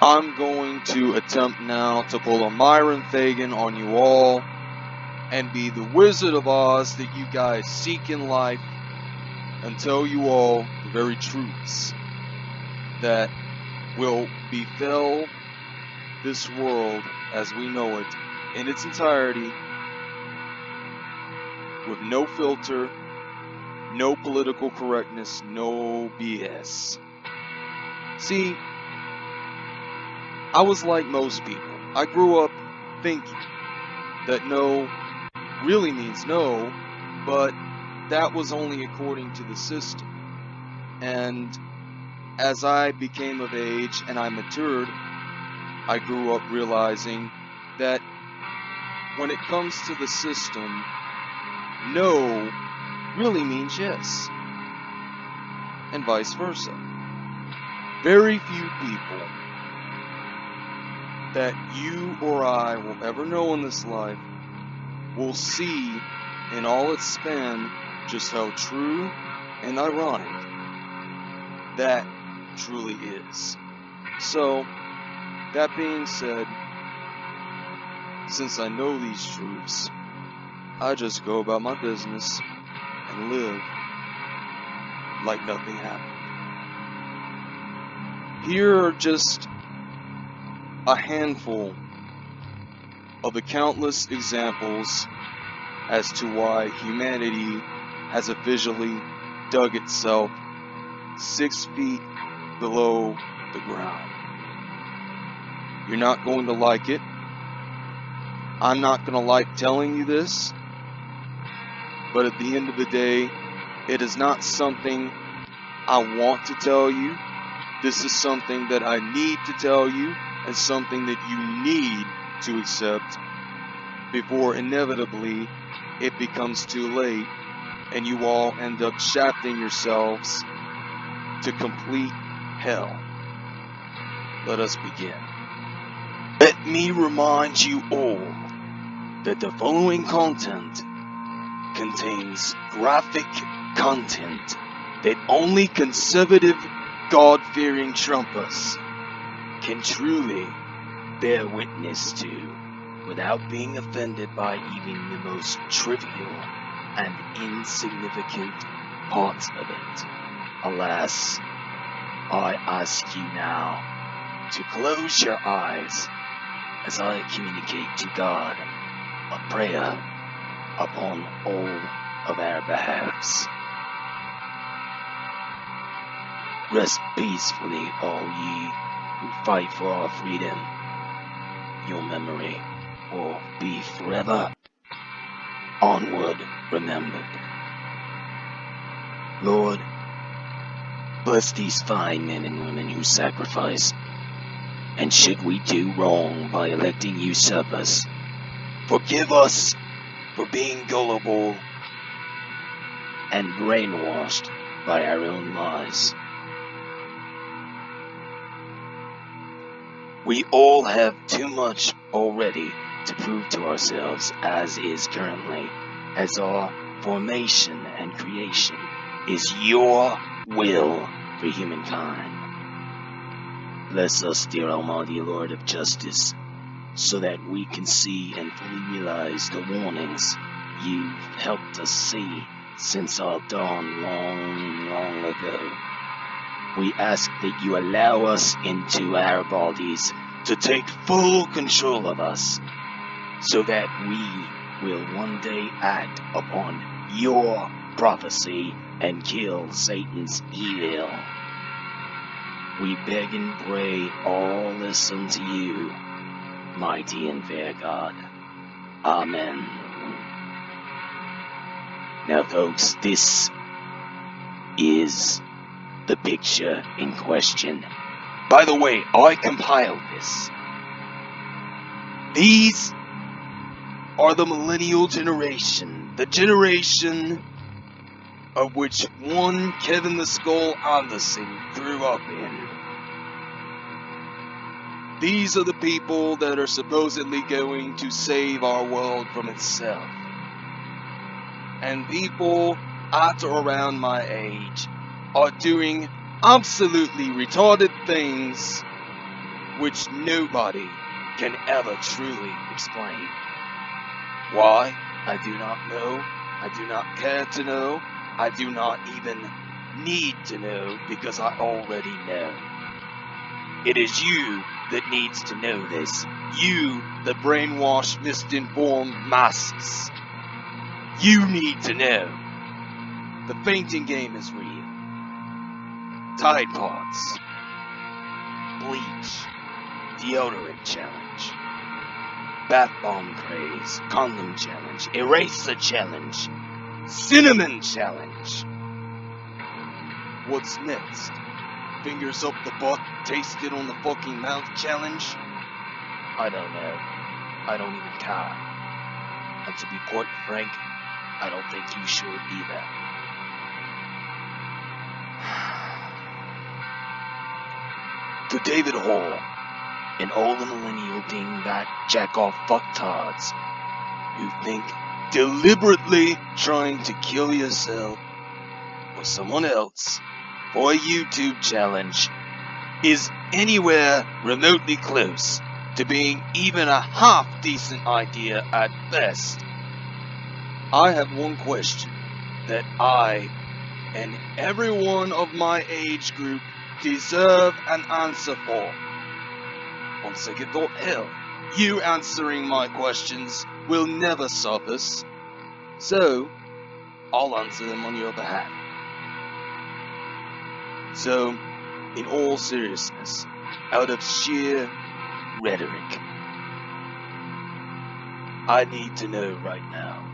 I'm going to attempt now to pull a Myron Fagan on you all and be the Wizard of Oz that you guys seek in life and tell you all the very truths that will befell this world as we know it in its entirety with no filter, no political correctness, no BS. See, I was like most people. I grew up thinking that no really means no, but that was only according to the system. And as I became of age and I matured, I grew up realizing that when it comes to the system, no really means yes, and vice versa. Very few people that you or I will ever know in this life will see in all its span just how true and ironic that truly is. So, that being said, since I know these truths, I just go about my business and live like nothing happened. Here are just a handful of the countless examples as to why humanity has officially dug itself six feet below the ground. You're not going to like it. I'm not going to like telling you this. But at the end of the day, it is not something I want to tell you. This is something that I need to tell you and something that you need to accept before inevitably it becomes too late and you all end up shafting yourselves to complete hell. Let us begin. Let me remind you all that the following content contains graphic content that only conservative, God-fearing Trumpers can truly bear witness to without being offended by even the most trivial and insignificant parts of it. Alas, I ask you now to close your eyes as I communicate to God a prayer upon all of our behalves. Rest peacefully, all ye who fight for our freedom. Your memory will be forever onward remembered. Lord, bless these fine men and women who sacrifice. And should we do wrong by electing usurpers, forgive us for being gullible and brainwashed by our own lies. We all have too much already to prove to ourselves as is currently, as our formation and creation is your will for humankind. Bless us, dear Almighty Lord of Justice, so that we can see and fully realize the warnings you've helped us see since our dawn long, long ago. We ask that you allow us into our bodies to take full control of us so that we will one day act upon your prophecy and kill Satan's evil. We beg and pray all this unto you, mighty and fair God. Amen. Now folks, this is the picture in question. By the way, I compiled this. These are the millennial generation, the generation of which one Kevin the Skull Anderson grew up in. These are the people that are supposedly going to save our world from itself. And people at or around my age are doing absolutely retarded things which nobody can ever truly explain. Why? I do not know. I do not care to know. I do not even need to know because I already know. It is you that needs to know this. You, the brainwashed, misinformed masses. You need to know. The fainting game is real. Tide Pods. Bleach. Deodorant challenge. Bath bomb craze. Condom challenge. Eraser challenge. Cinnamon challenge. What's next? Fingers up the butt, taste it on the fucking mouth challenge? I don't know. I don't even care. And to be quite frank, I don't think you should either. to David Hall, and all the millennial dingbat jack-off fucktards who think deliberately trying to kill yourself or someone else for a YouTube challenge is anywhere remotely close to being even a half decent idea at best. I have one question that I and everyone of my age group deserve an answer for. On second thought, hell, you answering my questions will never surface, so I'll answer them on your behalf. So, in all seriousness, out of sheer rhetoric, I need to know right now,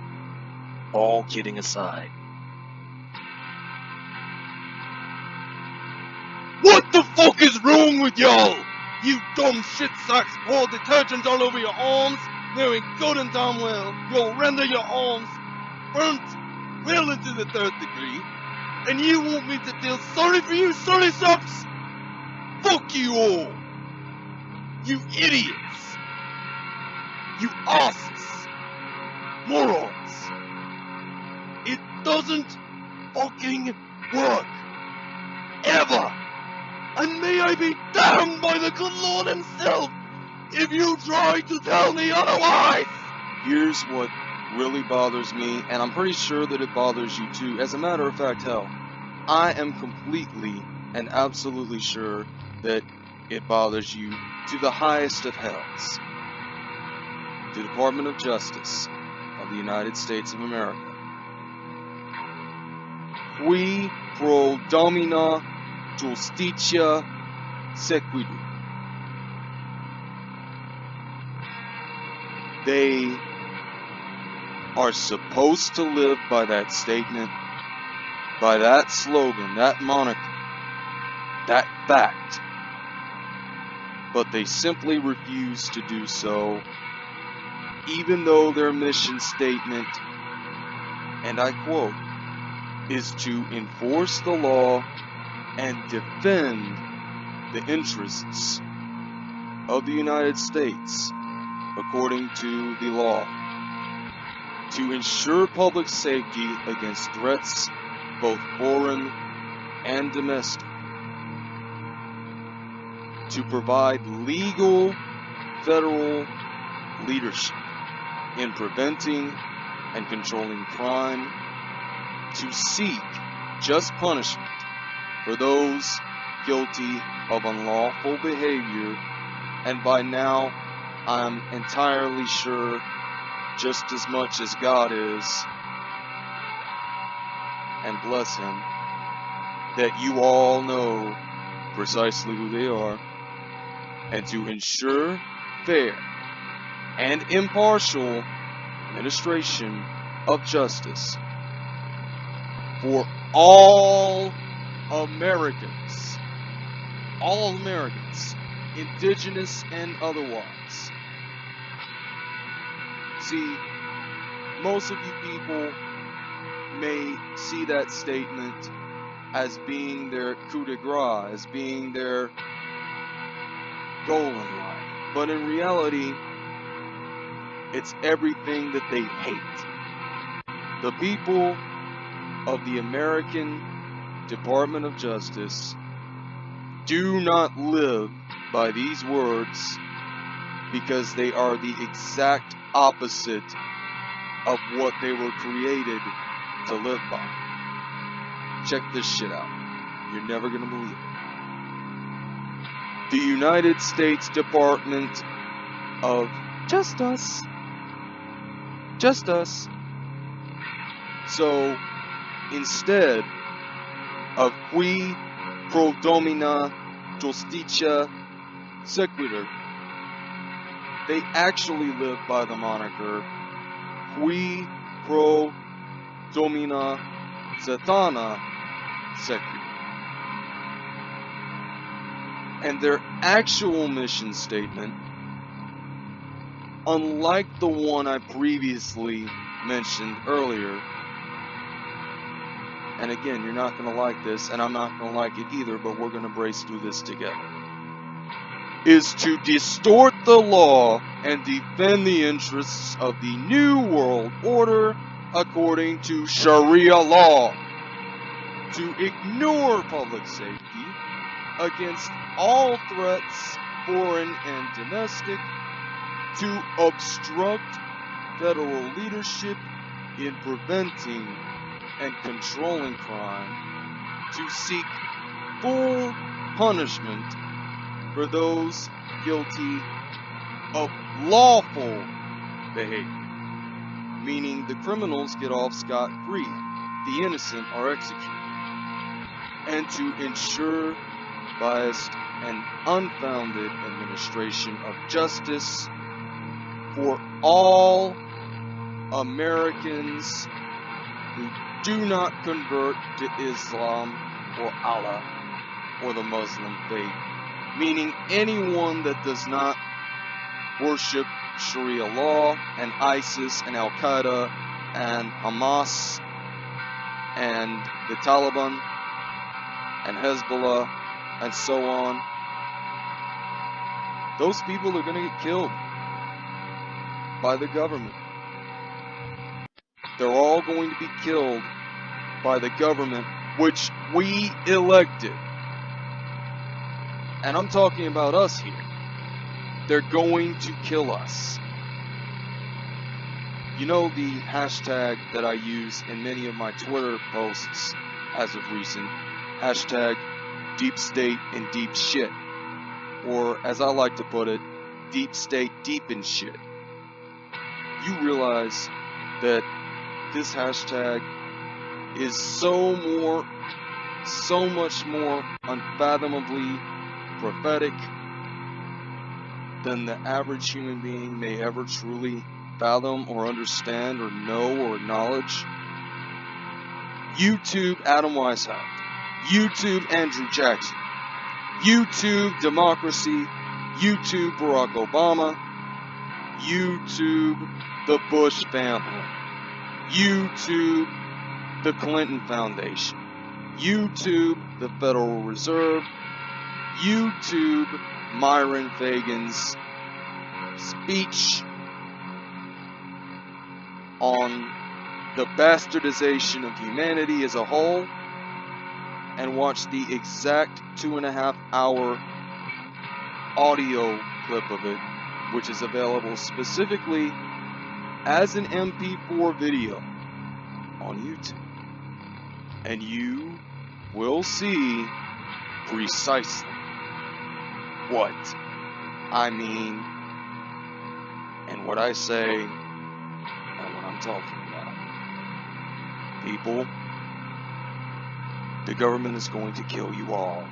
all kidding aside, What the fuck is wrong with y'all? You dumb shit sacks pour detergent all over your arms, knowing good and damn well you'll render your arms burnt well into the third degree, and you want me to feel sorry for you, sorry socks? Fuck you all! You idiots! You asses! Morons! It doesn't fucking work! Ever! And may I be damned by the good Lord himself if you try to tell me otherwise! Here's what really bothers me, and I'm pretty sure that it bothers you too. As a matter of fact, hell, I am completely and absolutely sure that it bothers you to the highest of hells. The Department of Justice of the United States of America. Qui pro domina justitia sequitur. They are supposed to live by that statement, by that slogan, that moniker, that fact, but they simply refuse to do so, even though their mission statement, and I quote, is to enforce the law and defend the interests of the United States according to the law. To ensure public safety against threats, both foreign and domestic, to provide legal federal leadership in preventing and controlling crime, to seek just punishment for those guilty of unlawful behavior, and by now I'm entirely sure just as much as God is, and bless Him, that you all know precisely who they are, and to ensure fair and impartial administration of justice for all Americans. All Americans, indigenous and otherwise. See, most of you people may see that statement as being their coup de grace, as being their goal in life. But in reality, it's everything that they hate. The people of the American Department of Justice do not live by these words because they are the exact opposite of what they were created to live by. Check this shit out. You're never gonna believe it. The United States Department of Justice. Us. Just Us. So, instead of qui pro domina justitia sequitur, they actually live by the moniker qui pro domina Zathana sequitur. And their actual mission statement, unlike the one I previously mentioned earlier, and again, you're not going to like this, and I'm not going to like it either, but we're going to brace through this together, is to distort the law and defend the interests of the New World Order according to Sharia law, to ignore public safety against all threats, foreign and domestic, to obstruct federal leadership in preventing and controlling crime, to seek full punishment for those guilty of lawful behavior, meaning the criminals get off scot free, the innocent are executed, and to ensure biased and unfounded administration of justice for all Americans who do not convert to Islam or Allah or the Muslim faith, meaning anyone that does not worship Sharia law and ISIS and Al Qaeda and Hamas and the Taliban and Hezbollah and so on. Those people are going to get killed by the government. They're all going to be killed by the government which we elected. And I'm talking about us here. They're going to kill us. You know the hashtag that I use in many of my Twitter posts as of recent? Hashtag deep state and deep shit. Or as I like to put it, deep state deep in shit. You realize that this hashtag is so more, so much more unfathomably prophetic than the average human being may ever truly fathom or understand or know or acknowledge. YouTube Adam Weishaupt. YouTube Andrew Jackson. YouTube Democracy. YouTube Barack Obama. YouTube the Bush family. YouTube the Clinton Foundation. YouTube the Federal Reserve. YouTube Myron Fagan's speech on the bastardization of humanity as a whole and watch the exact two and a half hour audio clip of it, which is available specifically as an MP4 video on YouTube. And you will see precisely what I mean and what I say and what I'm talking about. People, the government is going to kill you all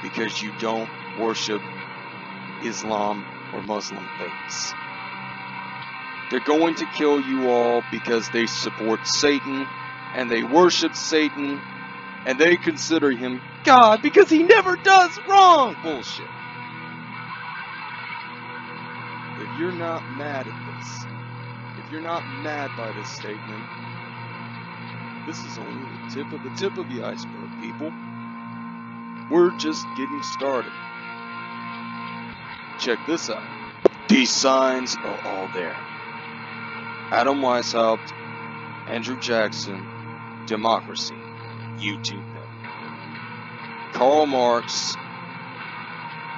because you don't worship Islam or Muslim faiths. They're going to kill you all because they support Satan and they worship Satan and they consider him God because he never does wrong. Bullshit. If you're not mad at this, if you're not mad by this statement, this is only the tip of the tip of the iceberg, people. We're just getting started. Check this out. These signs are all there. Adam Weishaupt, Andrew Jackson, Democracy, YouTube. Karl Marx,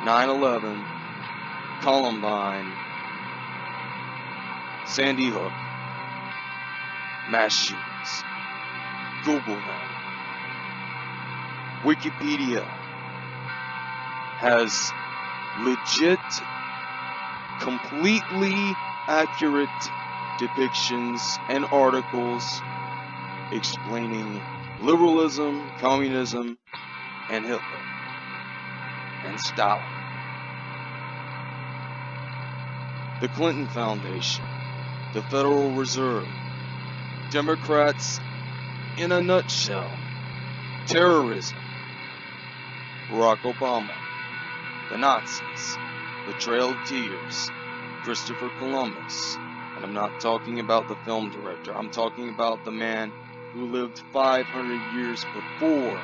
9-11, Columbine, Sandy Hook, mass shootings. Google them. Wikipedia has legit, completely accurate depictions and articles explaining liberalism, communism, and Hitler, and Stalin. The Clinton Foundation, the Federal Reserve, Democrats in a nutshell, terrorism, Barack Obama, the Nazis, the Trail of Tears, Christopher Columbus, and I'm not talking about the film director, I'm talking about the man who lived 500 years before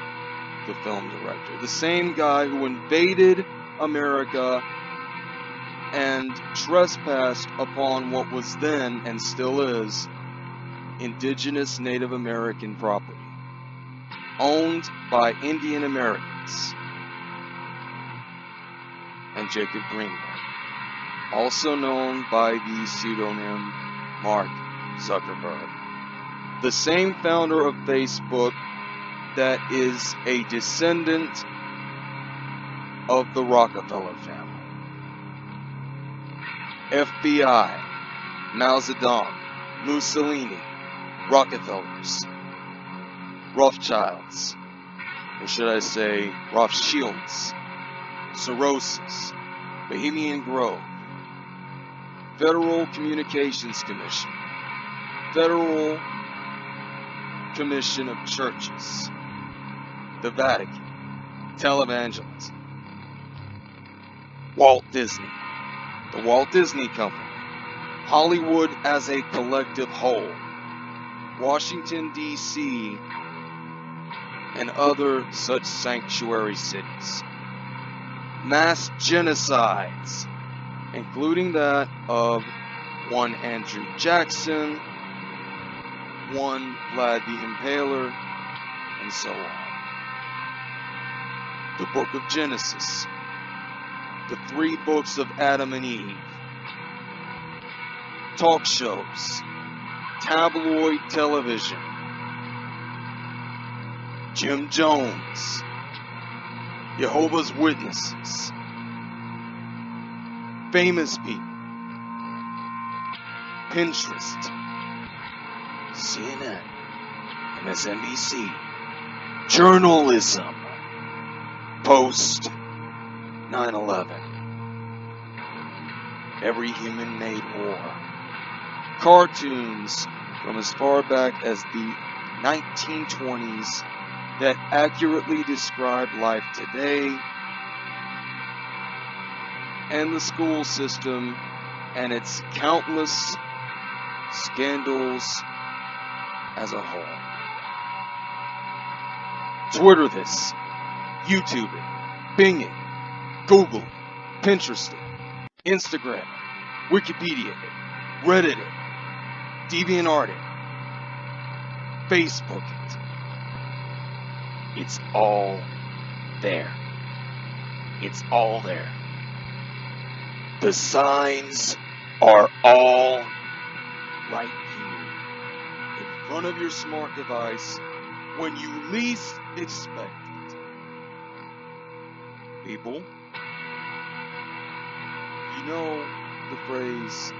the film director. The same guy who invaded America and trespassed upon what was then and still is indigenous Native American property owned by Indian Americans and Jacob Greenberg, also known by the pseudonym Mark Zuckerberg, the same founder of Facebook that is a descendant of the Rockefeller family. FBI, Mao Zedong, Mussolini, Rockefellers, Rothschilds, or should I say Rothschilds, Soroses, Bohemian Grove, Federal Communications Commission, Federal Commission of Churches, the Vatican, televangelism, Walt Disney, the Walt Disney Company, Hollywood as a collective whole, Washington, D.C., and other such sanctuary cities. Mass genocides, including that of one Andrew Jackson, one Vlad the Impaler, and so on. The book of Genesis, the three books of Adam and Eve, talk shows, tabloid television, Jim Jones, Jehovah's Witnesses, famous people, Pinterest, CNN, MSNBC, journalism, post 9 11, every human made war, cartoons from as far back as the 1920s that accurately describe life today and the school system and its countless scandals as a whole. Twitter this, YouTube it, Bing it, Google it, Pinterest it, Instagram it, Wikipedia it, Reddit it, DeviantArt it, Facebook it. It's all there. It's all there. The signs are all right front of your smart device when you least expect it. People, you know the phrase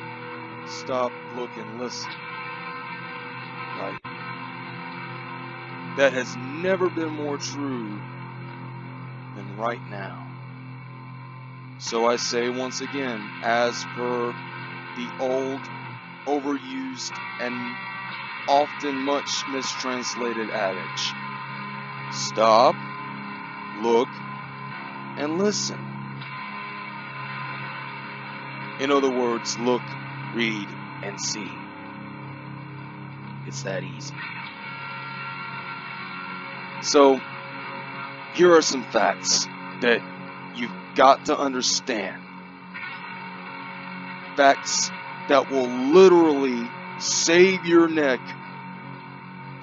stop, look, and listen, right? That has never been more true than right now. So I say once again, as per the old, overused, and often much mistranslated adage stop, look, and listen. In other words, look, read, and see. It's that easy. So, here are some facts that you've got to understand. Facts that will literally save your neck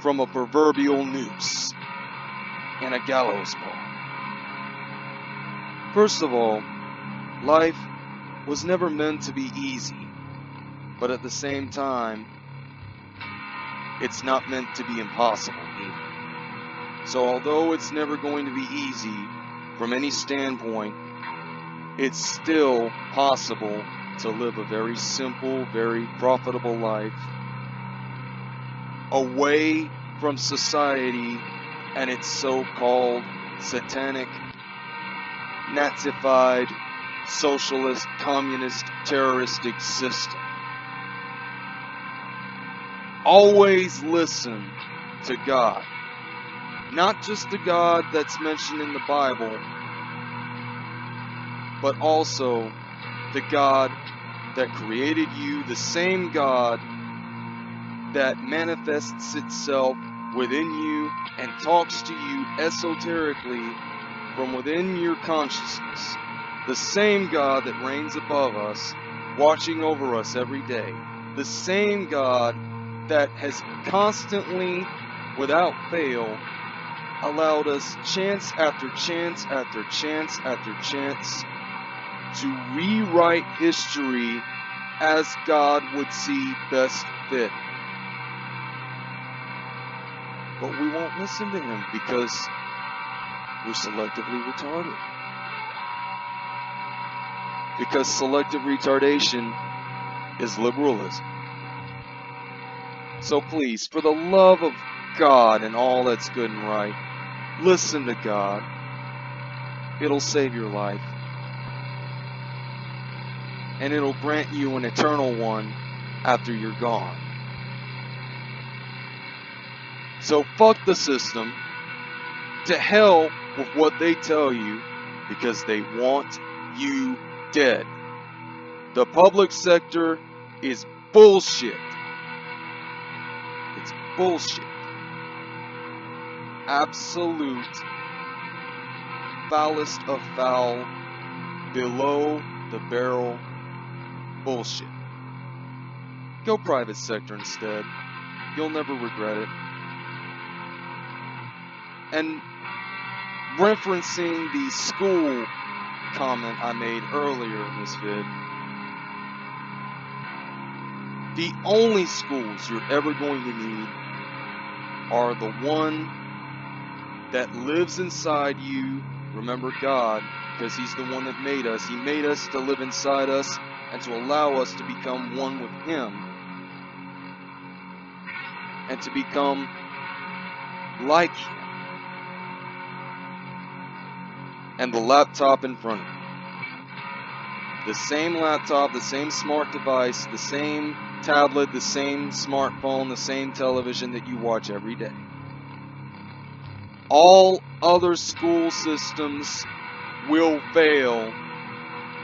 from a proverbial noose and a gallows pole. First of all, Life was never meant to be easy, but at the same time, it's not meant to be impossible either. So although it's never going to be easy from any standpoint, it's still possible to live a very simple, very profitable life away from society and its so-called satanic, Nazified, socialist, communist, terroristic system. Always listen to God. Not just the God that's mentioned in the Bible, but also the God that created you, the same God that manifests itself within you and talks to you esoterically from within your consciousness. The same God that reigns above us, watching over us every day. The same God that has constantly, without fail, allowed us chance after chance after chance after chance to rewrite history as God would see best fit. But we won't listen to him because we're selectively retarded. Because selective retardation is liberalism. So please, for the love of God and all that's good and right, listen to God. It'll save your life. And it'll grant you an eternal one after you're gone. So fuck the system. To hell with what they tell you because they want you dead. The public sector is bullshit. It's bullshit. Absolute foulest of foul, below the barrel bullshit. Go private sector instead. You'll never regret it and referencing the school comment I made earlier in this vid, the only schools you're ever going to need are the one that lives inside you. Remember God, because He's the one that made us. He made us to live inside us and to allow us to become one with Him and to become like Him. and the laptop in front of you. The same laptop, the same smart device, the same tablet, the same smartphone, the same television that you watch every day. All other school systems will fail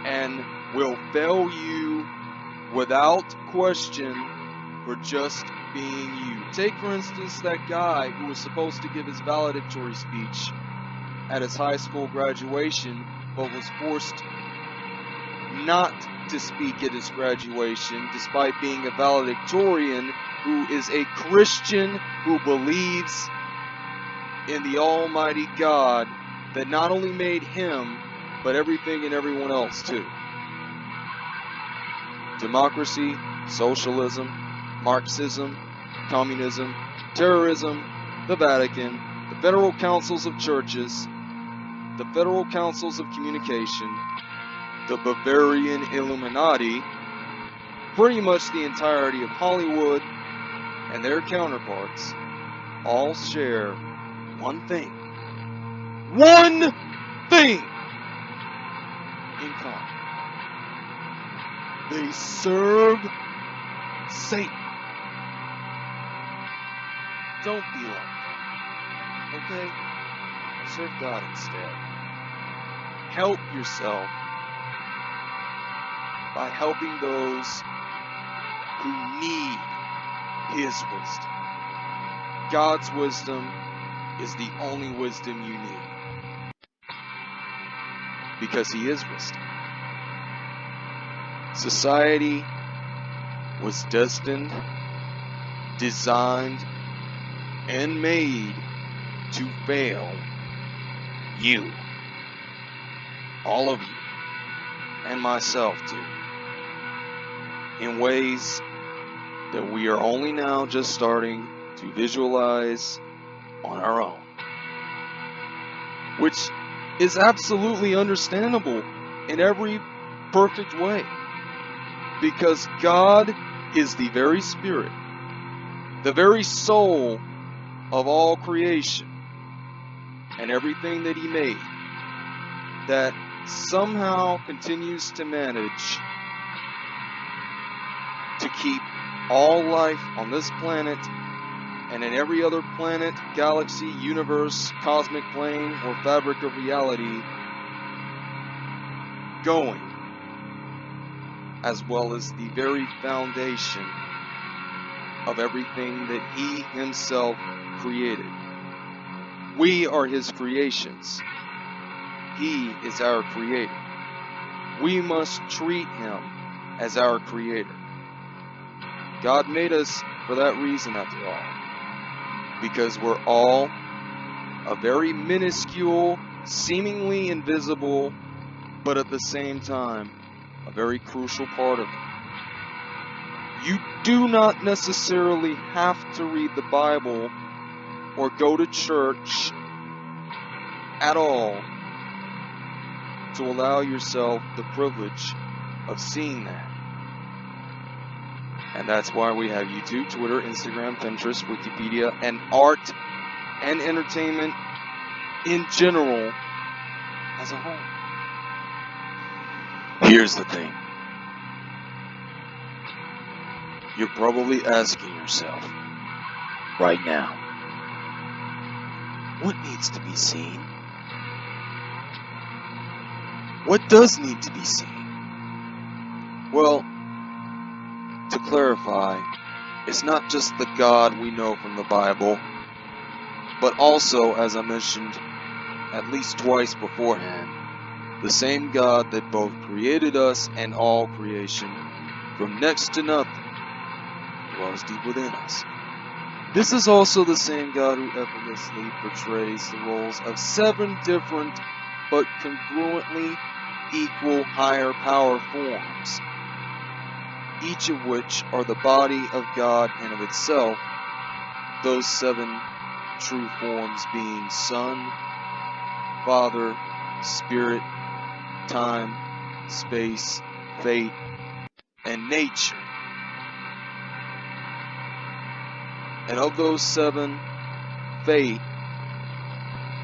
and will fail you without question for just being you. Take, for instance, that guy who was supposed to give his valedictory speech at his high school graduation, but was forced not to speak at his graduation, despite being a valedictorian who is a Christian who believes in the Almighty God that not only made him, but everything and everyone else too. Democracy, socialism, Marxism, communism, terrorism, the Vatican, the federal councils of churches, the Federal Councils of Communication, the Bavarian Illuminati, pretty much the entirety of Hollywood and their counterparts all share one thing. One thing in common. They serve Satan. Don't be like that. Okay? Serve God instead help yourself by helping those who need His wisdom. God's wisdom is the only wisdom you need because He is wisdom. Society was destined, designed, and made to fail you all of you. and myself too. in ways that we are only now just starting to visualize on our own. Which is absolutely understandable in every perfect way. Because God is the very spirit, the very soul of all creation and everything that He made that somehow continues to manage to keep all life on this planet and in every other planet, galaxy, universe, cosmic plane, or fabric of reality going, as well as the very foundation of everything that He Himself created. We are His creations. He is our Creator. We must treat Him as our Creator. God made us for that reason, after all. Because we're all a very minuscule, seemingly invisible, but at the same time, a very crucial part of it. You do not necessarily have to read the Bible or go to church at all to allow yourself the privilege of seeing that. And that's why we have YouTube, Twitter, Instagram, Pinterest, Wikipedia, and art and entertainment in general as a whole. Here's the thing. You're probably asking yourself right now, what needs to be seen? What does need to be seen? Well, to clarify, it's not just the God we know from the Bible, but also, as I mentioned at least twice beforehand, the same God that both created us and all creation from next to nothing dwells deep within us. This is also the same God who effortlessly portrays the roles of seven different but congruently equal higher power forms, each of which are the body of God and of itself, those seven true forms being Son, Father, Spirit, time, space, fate, and nature. And of those seven, fate,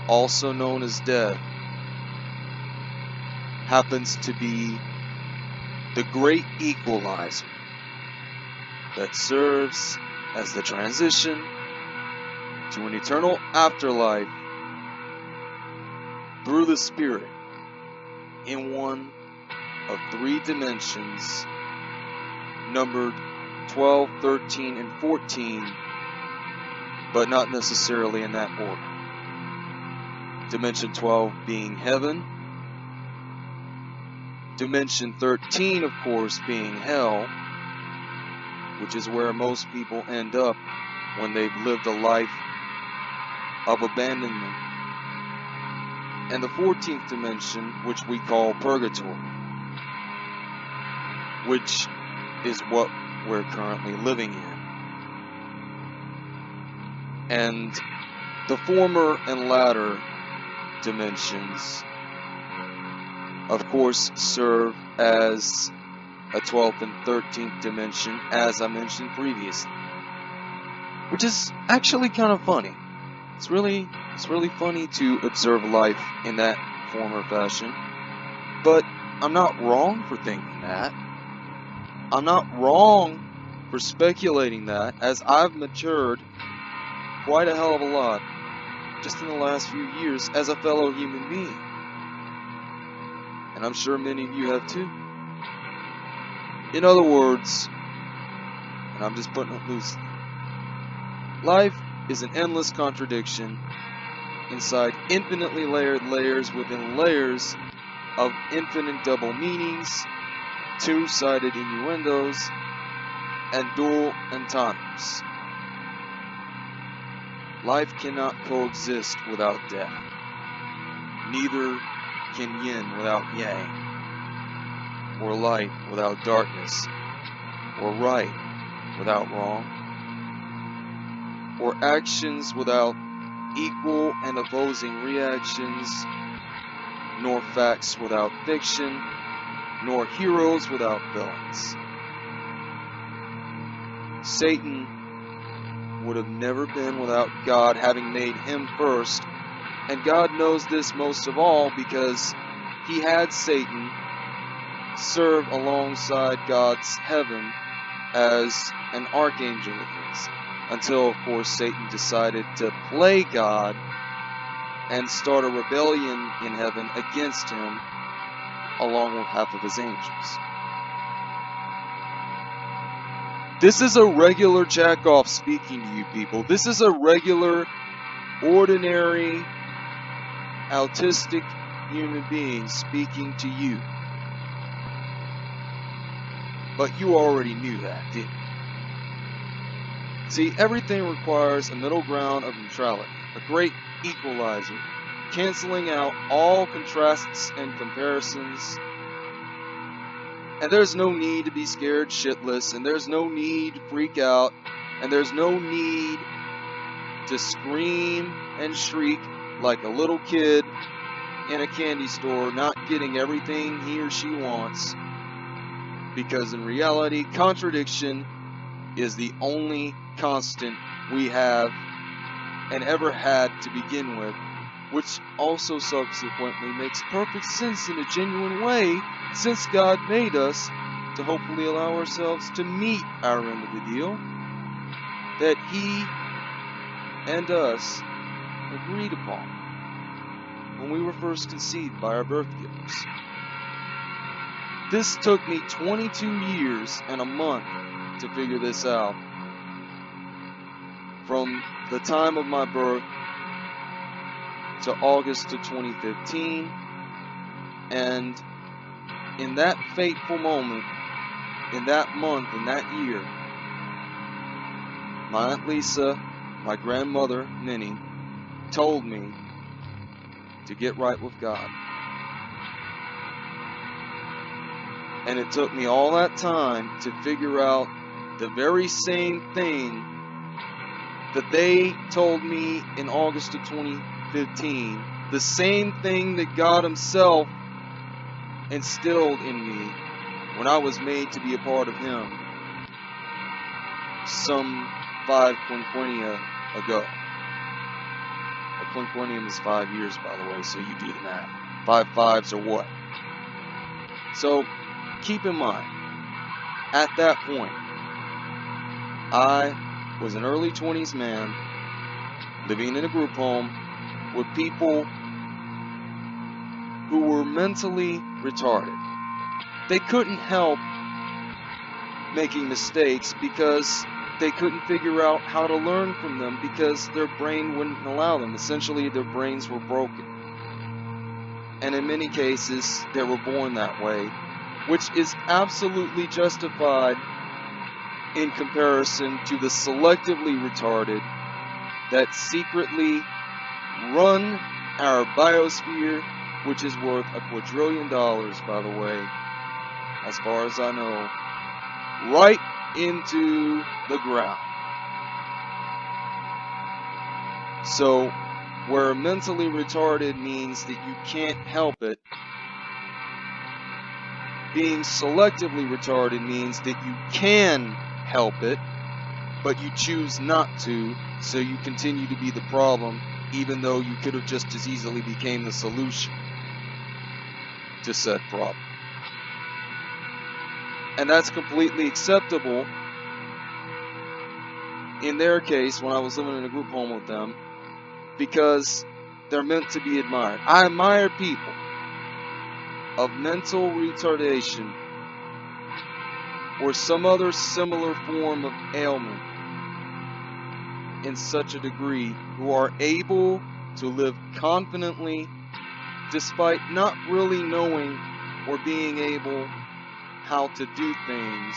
also known as death, happens to be the great equalizer that serves as the transition to an eternal afterlife through the Spirit in one of three dimensions numbered 12, 13, and 14, but not necessarily in that order. Dimension 12 being heaven, dimension 13, of course, being hell, which is where most people end up when they've lived a life of abandonment and the 14th dimension, which we call purgatory, which is what we're currently living in. And the former and latter dimensions, of course, serve as a 12th and 13th dimension, as I mentioned previously. Which is actually kind of funny. It's really it's really funny to observe life in that form or fashion. But I'm not wrong for thinking that. I'm not wrong for speculating that, as I've matured quite a hell of a lot just in the last few years as a fellow human being. And I'm sure many of you have too. In other words, and I'm just putting it loosely, life is an endless contradiction inside infinitely layered layers within layers of infinite double meanings, two-sided innuendos, and dual entendres. Life cannot coexist without death. Neither can yin without yang. or light without darkness, or right without wrong, or actions without equal and opposing reactions, nor facts without fiction, nor heroes without villains. Satan would have never been without God having made him first, and God knows this most of all because he had Satan serve alongside God's heaven as an archangel. Until, of course, Satan decided to play God and start a rebellion in heaven against him, along with half of his angels. This is a regular jackoff speaking to you people. This is a regular, ordinary, autistic human being speaking to you. But you already knew that, didn't you? See, everything requires a middle ground of neutrality, a great equalizer, canceling out all contrasts and comparisons. And there's no need to be scared shitless, and there's no need to freak out, and there's no need to scream and shriek like a little kid in a candy store not getting everything he or she wants. Because in reality, contradiction is the only constant we have and ever had to begin with, which also subsequently makes perfect sense in a genuine way since God made us to hopefully allow ourselves to meet our end of the deal that He and us agreed upon when we were first conceived by our birth givers. This took me 22 years and a month to figure this out. From the time of my birth to August of 2015, and in that fateful moment, in that month, in that year, my Aunt Lisa, my grandmother, Minnie, told me to get right with God. And it took me all that time to figure out the very same thing that they told me in August of 2015. The same thing that God Himself instilled in me when I was made to be a part of Him some five quinquennia ago. A quinquennium is five years, by the way, so you do the math. Five fives are what? So keep in mind, at that point, I was an early 20s man living in a group home with people who were mentally retarded. They couldn't help making mistakes because they couldn't figure out how to learn from them because their brain wouldn't allow them. Essentially, their brains were broken. And in many cases, they were born that way which is absolutely justified in comparison to the selectively retarded that secretly run our biosphere, which is worth a quadrillion dollars, by the way, as far as I know, right into the ground. So, where mentally retarded means that you can't help it, being selectively retarded means that you can help it, but you choose not to, so you continue to be the problem, even though you could have just as easily became the solution to said problem. And that's completely acceptable in their case when I was living in a group home with them because they're meant to be admired. I admire people of mental retardation or some other similar form of ailment in such a degree who are able to live confidently despite not really knowing or being able how to do things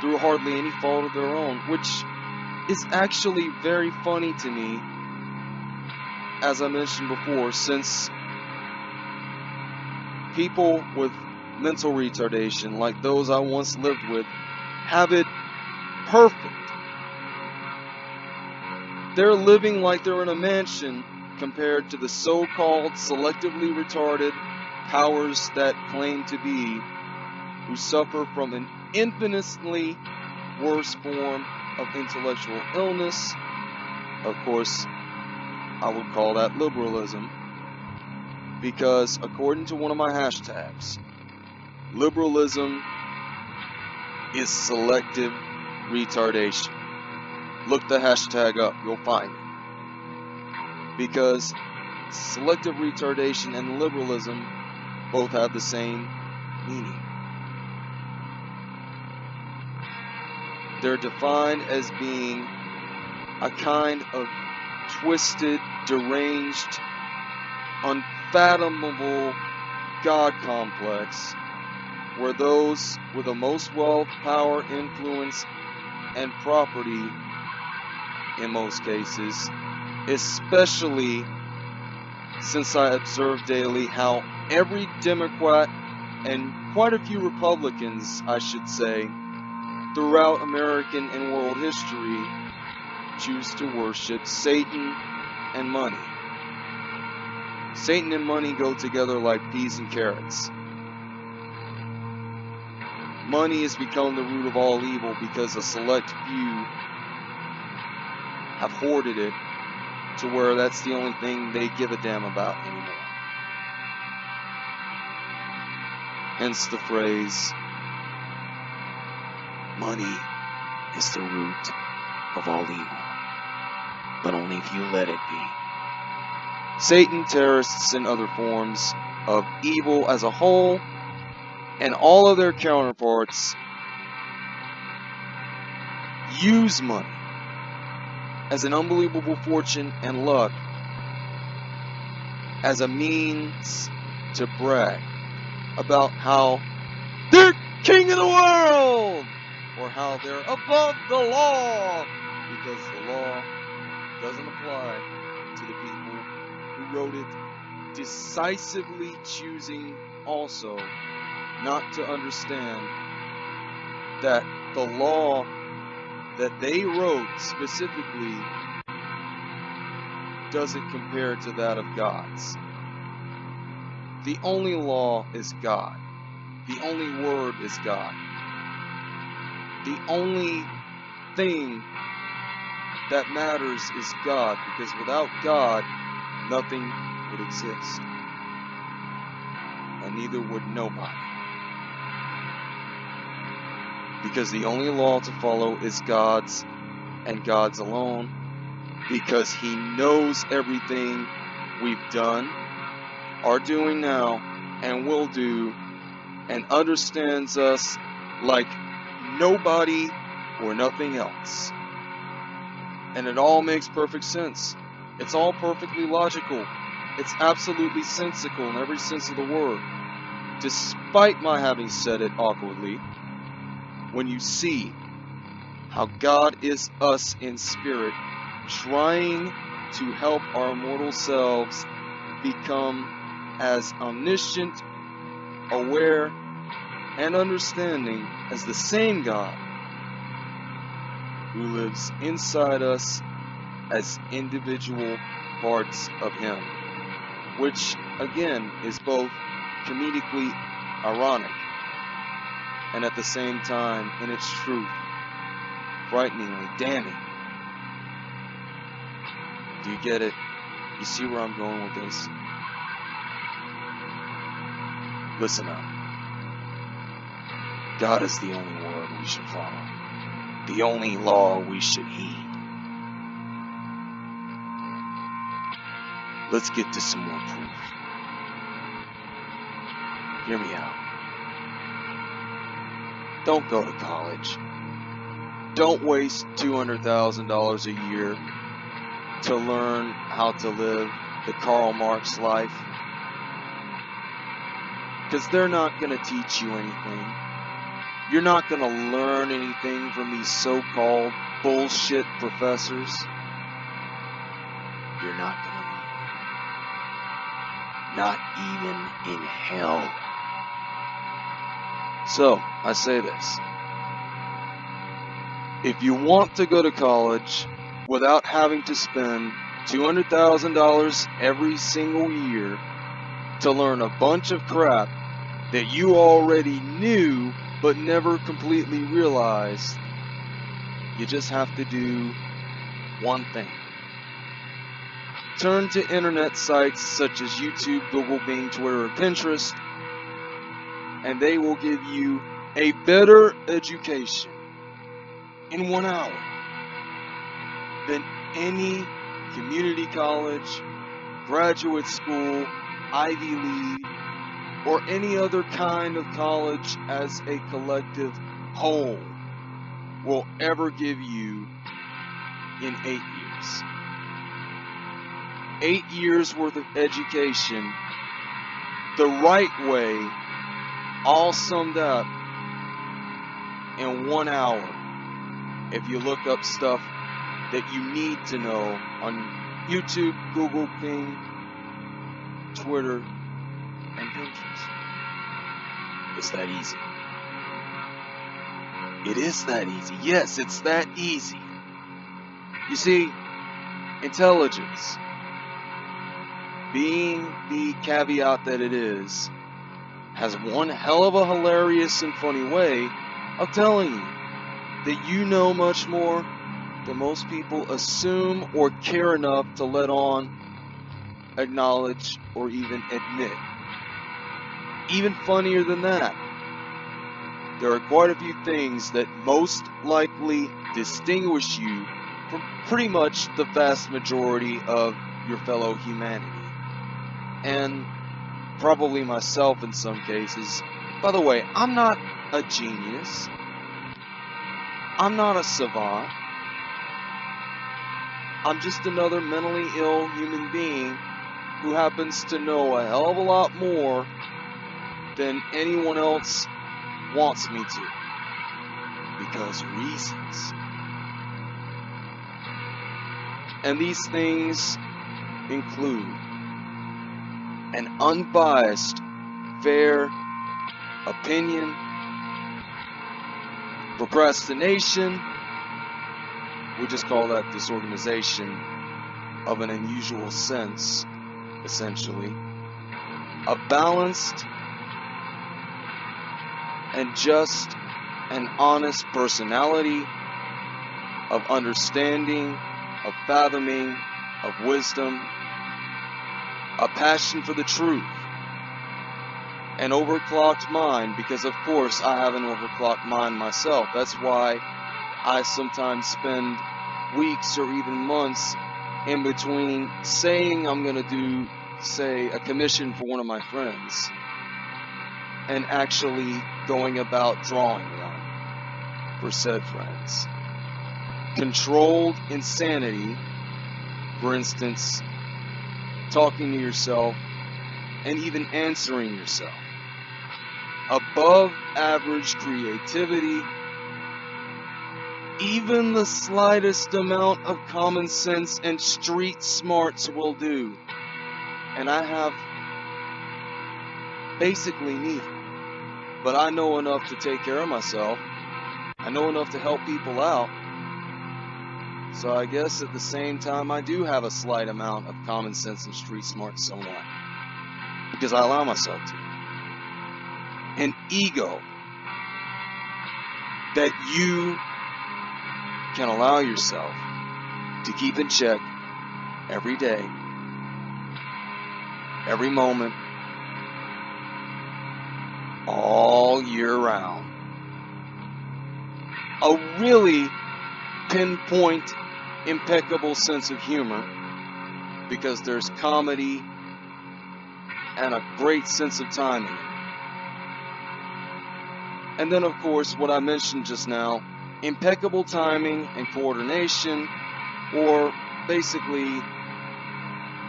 through hardly any fault of their own, which is actually very funny to me, as I mentioned before, since people with mental retardation, like those I once lived with, have it perfect. They're living like they're in a mansion compared to the so called selectively retarded powers that claim to be, who suffer from an infinitely worse form of intellectual illness. Of course, I would call that liberalism because, according to one of my hashtags, liberalism is selective retardation. Look the hashtag up, you'll find it. Because selective retardation and liberalism both have the same meaning. They're defined as being a kind of twisted, deranged, unfathomable God complex where those with the most wealth, power, influence, and property, in most cases, especially since I observe daily how every Democrat and quite a few Republicans, I should say, throughout American and world history choose to worship Satan and money. Satan and money go together like peas and carrots. Money has become the root of all evil because a select few have hoarded it to where that's the only thing they give a damn about anymore. Hence the phrase, money is the root of all evil, but only if you let it be. Satan, terrorists, and other forms of evil as a whole, and all of their counterparts, use money as an unbelievable fortune and luck as a means to brag about how they're king of the world or how they're above the law because the law doesn't apply to the people who wrote it, decisively choosing also not to understand that the law that they wrote specifically doesn't compare to that of God's. The only law is God. The only word is God. The only thing that matters is God, because without God, nothing would exist. And neither would nobody. Because the only law to follow is God's and God's alone. Because He knows everything we've done, are doing now, and will do, and understands us like nobody or nothing else. And it all makes perfect sense. It's all perfectly logical. It's absolutely sensical in every sense of the word. Despite my having said it awkwardly, when you see how God is us in spirit, trying to help our mortal selves become as omniscient, aware, and understanding as the same God who lives inside us as individual parts of Him, which again is both comedically ironic and at the same time, in its truth, frighteningly damning. Do you get it? You see where I'm going with this? Listen up. God is the only word we should follow, the only law we should heed. Let's get to some more proof. Hear me out. Don't go to college. Don't waste $200,000 a year to learn how to live the Karl Marx life. Because they're not going to teach you anything. You're not going to learn anything from these so called bullshit professors. You're not going to learn. Not even in hell. So, I say this. If you want to go to college without having to spend $200,000 every single year to learn a bunch of crap that you already knew but never completely realized, you just have to do one thing. Turn to internet sites such as YouTube, Google, Bing, Twitter, or Pinterest, and they will give you a better education in one hour than any community college, graduate school, Ivy League, or any other kind of college as a collective whole will ever give you in eight years. Eight years worth of education, the right way, all summed up in one hour. If you look up stuff that you need to know on YouTube, Google, Bing, Twitter, and Pinterest. It's that easy. It is that easy. Yes, it's that easy. You see, intelligence, being the caveat that it is, has one hell of a hilarious and funny way of telling you that you know much more than most people assume or care enough to let on, acknowledge, or even admit. Even funnier than that, there are quite a few things that most likely distinguish you from pretty much the vast majority of your fellow humanity. And probably myself in some cases. By the way, I'm not a genius. I'm not a savant. I'm just another mentally ill human being who happens to know a hell of a lot more than anyone else wants me to. Because reasons. And these things include an unbiased, fair opinion, procrastination, we just call that disorganization of an unusual sense, essentially, a balanced and just and honest personality of understanding, of fathoming, of wisdom, a passion for the truth, an overclocked mind, because of course I have an overclocked mind myself. That's why I sometimes spend weeks or even months in between saying I'm going to do, say, a commission for one of my friends and actually going about drawing one for said friends. Controlled insanity, for instance, talking to yourself and even answering yourself. Above average creativity, even the slightest amount of common sense and street smarts will do. And I have basically neither. But I know enough to take care of myself. I know enough to help people out. So I guess at the same time, I do have a slight amount of common sense and street smart somewhat. Because I allow myself to. An ego that you can allow yourself to keep in check every day, every moment, all year round. A really pinpoint, impeccable sense of humor because there's comedy and a great sense of timing. And then, of course, what I mentioned just now impeccable timing and coordination, or basically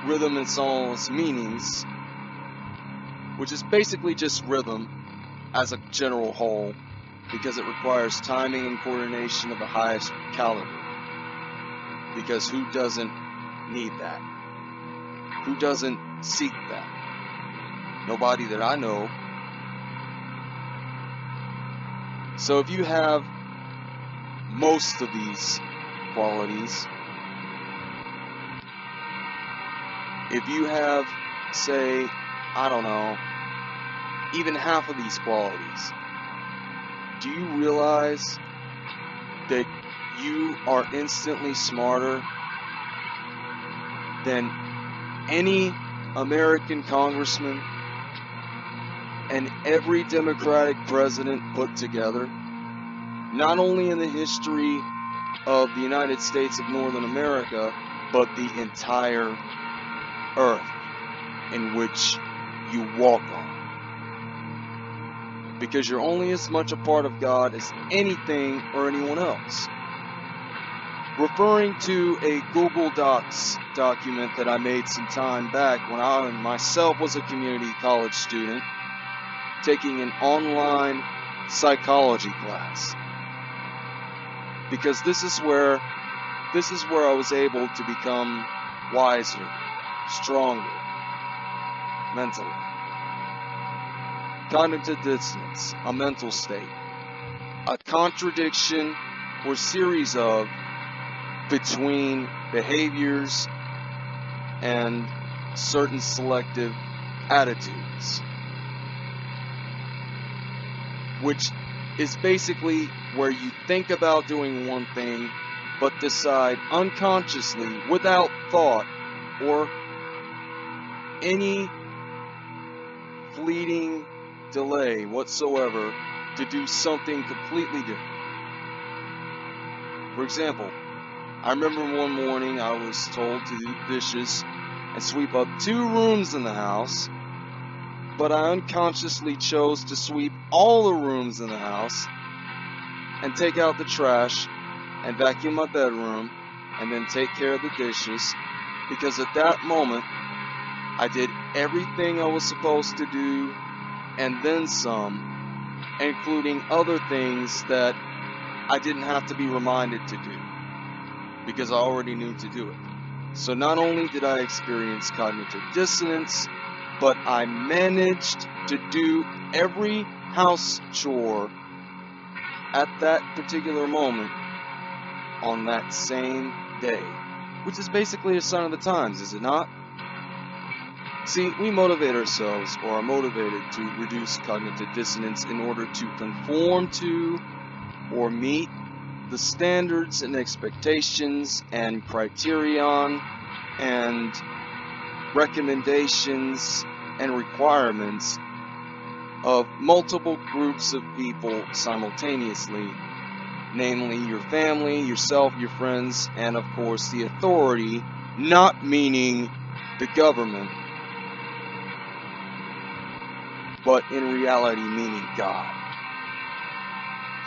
rhythm and song's meanings, which is basically just rhythm as a general whole because it requires timing and coordination of the highest caliber. Because who doesn't need that? Who doesn't seek that? Nobody that I know. So if you have most of these qualities, if you have, say, I don't know, even half of these qualities, do you realize that you are instantly smarter than any American congressman and every Democratic president put together? Not only in the history of the United States of Northern America, but the entire earth in which you walk on. Because you're only as much a part of God as anything or anyone else. Referring to a Google Docs document that I made some time back when I myself was a community college student taking an online psychology class. Because this is where this is where I was able to become wiser stronger mentally. Cognitive dissonance, a mental state, a contradiction or series of between behaviors and certain selective attitudes, which is basically where you think about doing one thing but decide unconsciously, without thought or any fleeting delay whatsoever to do something completely different. For example, I remember one morning I was told to do dishes and sweep up two rooms in the house, but I unconsciously chose to sweep all the rooms in the house and take out the trash and vacuum my bedroom and then take care of the dishes because at that moment I did everything I was supposed to do and then some, including other things that I didn't have to be reminded to do because I already knew to do it. So not only did I experience cognitive dissonance, but I managed to do every house chore at that particular moment on that same day, which is basically a sign of the times, is it not? See, we motivate ourselves or are motivated to reduce cognitive dissonance in order to conform to or meet the standards and expectations and criterion and recommendations and requirements of multiple groups of people simultaneously, namely your family, yourself, your friends, and of course the authority, not meaning the government, but in reality meaning God.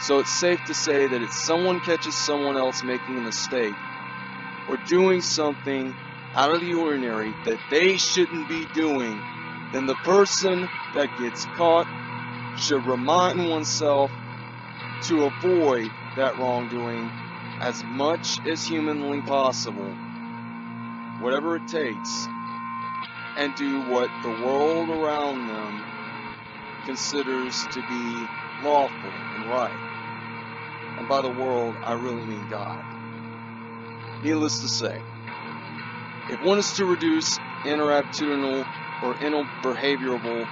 So it's safe to say that if someone catches someone else making a mistake or doing something out of the ordinary that they shouldn't be doing, then the person that gets caught should remind oneself to avoid that wrongdoing as much as humanly possible, whatever it takes, and do what the world around them considers to be lawful and right. And by the world, I really mean God. Needless to say, if one is to reduce interattitudinal or interbehavioral,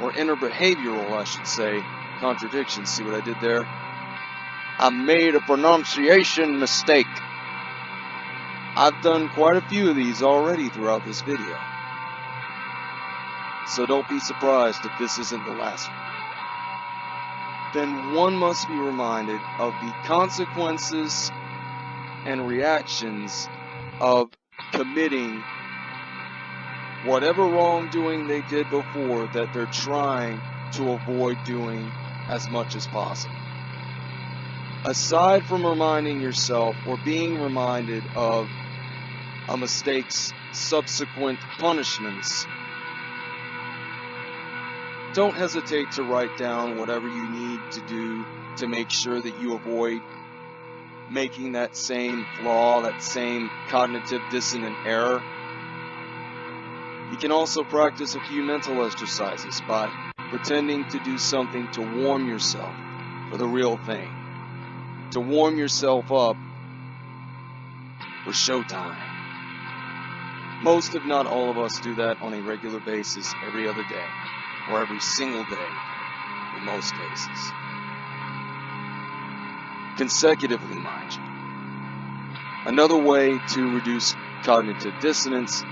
or interbehavioral, I should say, contradictions, see what I did there? I made a pronunciation mistake. I've done quite a few of these already throughout this video. So don't be surprised if this isn't the last one. Then one must be reminded of the consequences and reactions of committing whatever wrongdoing they did before that they're trying to avoid doing as much as possible. Aside from reminding yourself or being reminded of a mistake's subsequent punishments, don't hesitate to write down whatever you need to do to make sure that you avoid making that same flaw, that same cognitive dissonant error. You can also practice a few mental exercises by pretending to do something to warm yourself for the real thing, to warm yourself up for showtime. Most, if not all of us, do that on a regular basis every other day, or every single day in most cases. Consecutively, mind you. Another way to reduce cognitive dissonance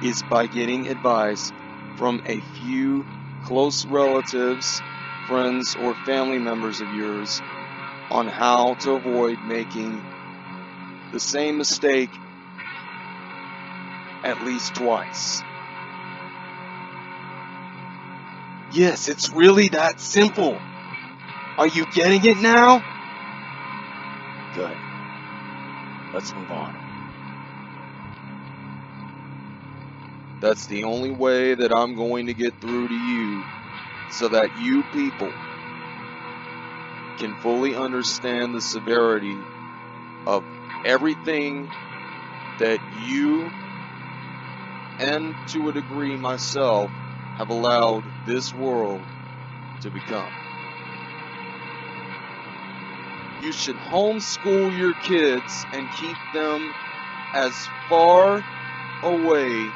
is by getting advice from a few close relatives, friends, or family members of yours on how to avoid making the same mistake at least twice. Yes, it's really that simple. Are you getting it now? Good. Let's move on. That's the only way that I'm going to get through to you so that you people can fully understand the severity of everything that you and to a degree myself have allowed this world to become. You should homeschool your kids and keep them as far away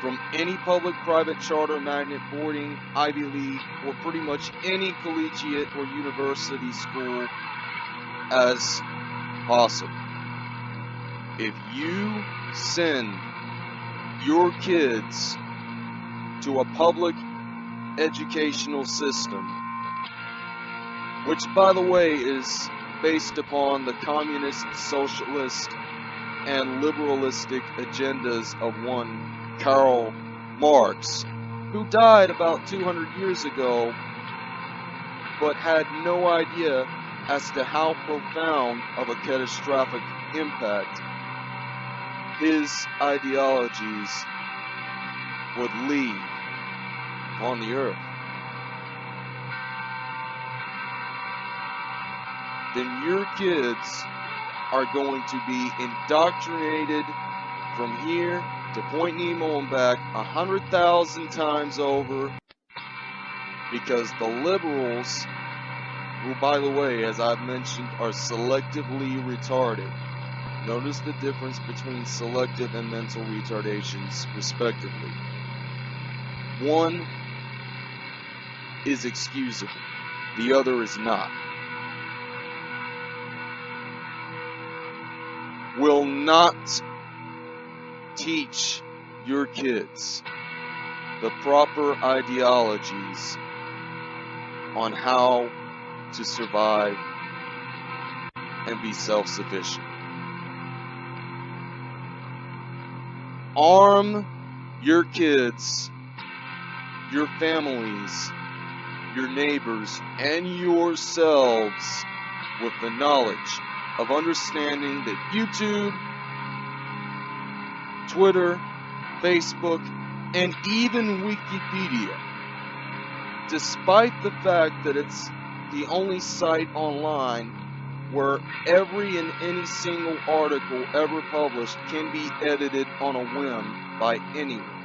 from any public, private, charter, magnet, boarding, Ivy League, or pretty much any collegiate or university school as possible. If you send your kids to a public educational system, which, by the way, is based upon the communist, socialist, and liberalistic agendas of one Karl Marx, who died about 200 years ago, but had no idea as to how profound of a catastrophic impact his ideologies would leave on the earth. Then your kids are going to be indoctrinated from here to Point Nemo and back a hundred thousand times over because the liberals, who by the way, as I've mentioned, are selectively retarded. Notice the difference between selective and mental retardations, respectively. One is excusable, the other is not. Will not teach your kids the proper ideologies on how to survive and be self sufficient. Arm your kids, your families, your neighbors, and yourselves with the knowledge of understanding that YouTube Twitter, Facebook, and even Wikipedia, despite the fact that it's the only site online where every and any single article ever published can be edited on a whim by anyone,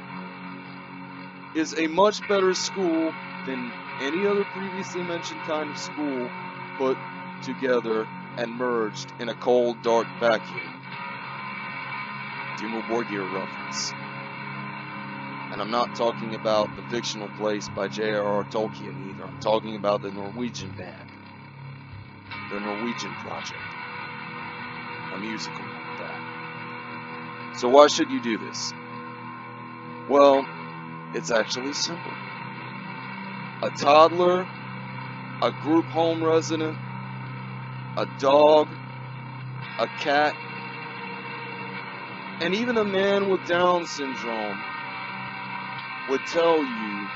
is a much better school than any other previously mentioned kind of school put together and merged in a cold, dark vacuum. Dimmu Borgir reference. And I'm not talking about the fictional place by J.R.R. Tolkien either. I'm talking about the Norwegian band. The Norwegian project. A musical like that. So why should you do this? Well, it's actually simple. A toddler, a group home resident, a dog, a cat, and even a man with Down syndrome would tell you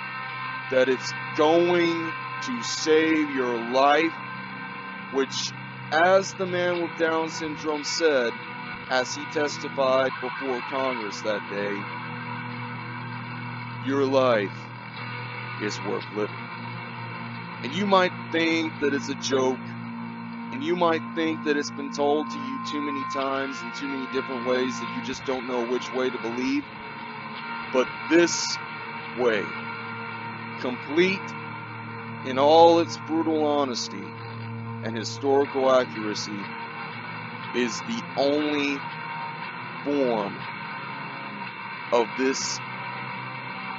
that it's going to save your life, which, as the man with Down syndrome said, as he testified before Congress that day, your life is worth living. And you might think that it's a joke and you might think that it's been told to you too many times in too many different ways that you just don't know which way to believe. But this way, complete in all its brutal honesty and historical accuracy, is the only form of this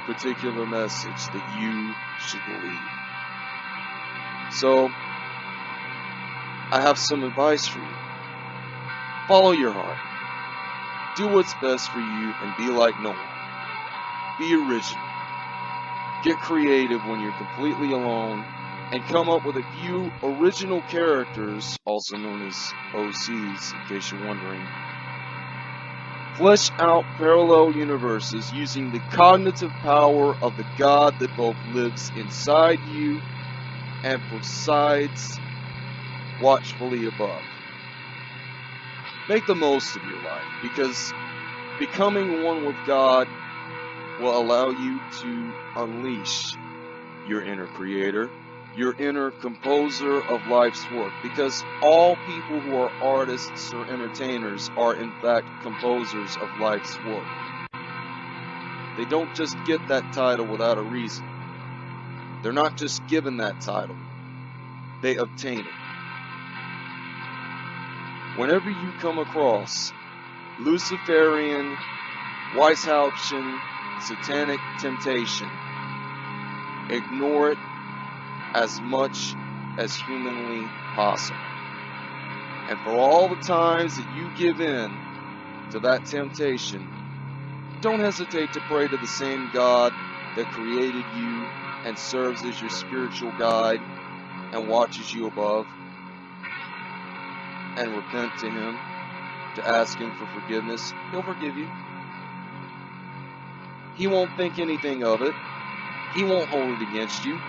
particular message that you should believe. So, I have some advice for you. Follow your heart. Do what's best for you and be like no one. Be original. Get creative when you're completely alone and come up with a few original characters, also known as OCs, in case you're wondering. Flesh out parallel universes using the cognitive power of the God that both lives inside you and presides watchfully above. Make the most of your life because becoming one with God will allow you to unleash your inner creator, your inner composer of life's work. Because all people who are artists or entertainers are, in fact, composers of life's work. They don't just get that title without a reason. They're not just given that title, they obtain it. Whenever you come across Luciferian, Weishauptian, satanic temptation, ignore it as much as humanly possible. And for all the times that you give in to that temptation, don't hesitate to pray to the same God that created you and serves as your spiritual guide and watches you above. And repent to Him, to ask Him for forgiveness. He'll forgive you. He won't think anything of it. He won't hold it against you.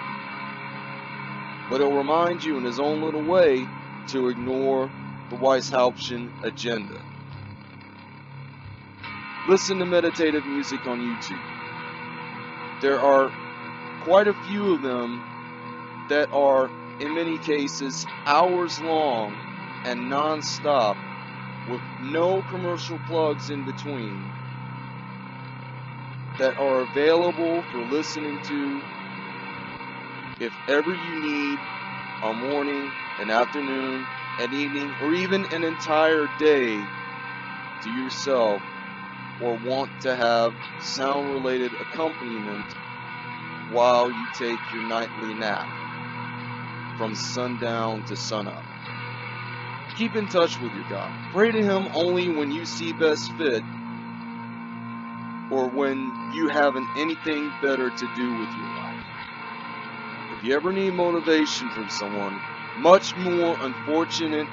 But he'll remind you in his own little way to ignore the Weishauptian agenda. Listen to meditative music on YouTube. There are quite a few of them that are, in many cases, hours long and non-stop with no commercial plugs in between that are available for listening to if ever you need a morning, an afternoon, an evening, or even an entire day to yourself or want to have sound related accompaniment while you take your nightly nap from sundown to sunup. Keep in touch with your God. Pray to Him only when you see best fit or when you haven't anything better to do with life. If you ever need motivation from someone much more unfortunate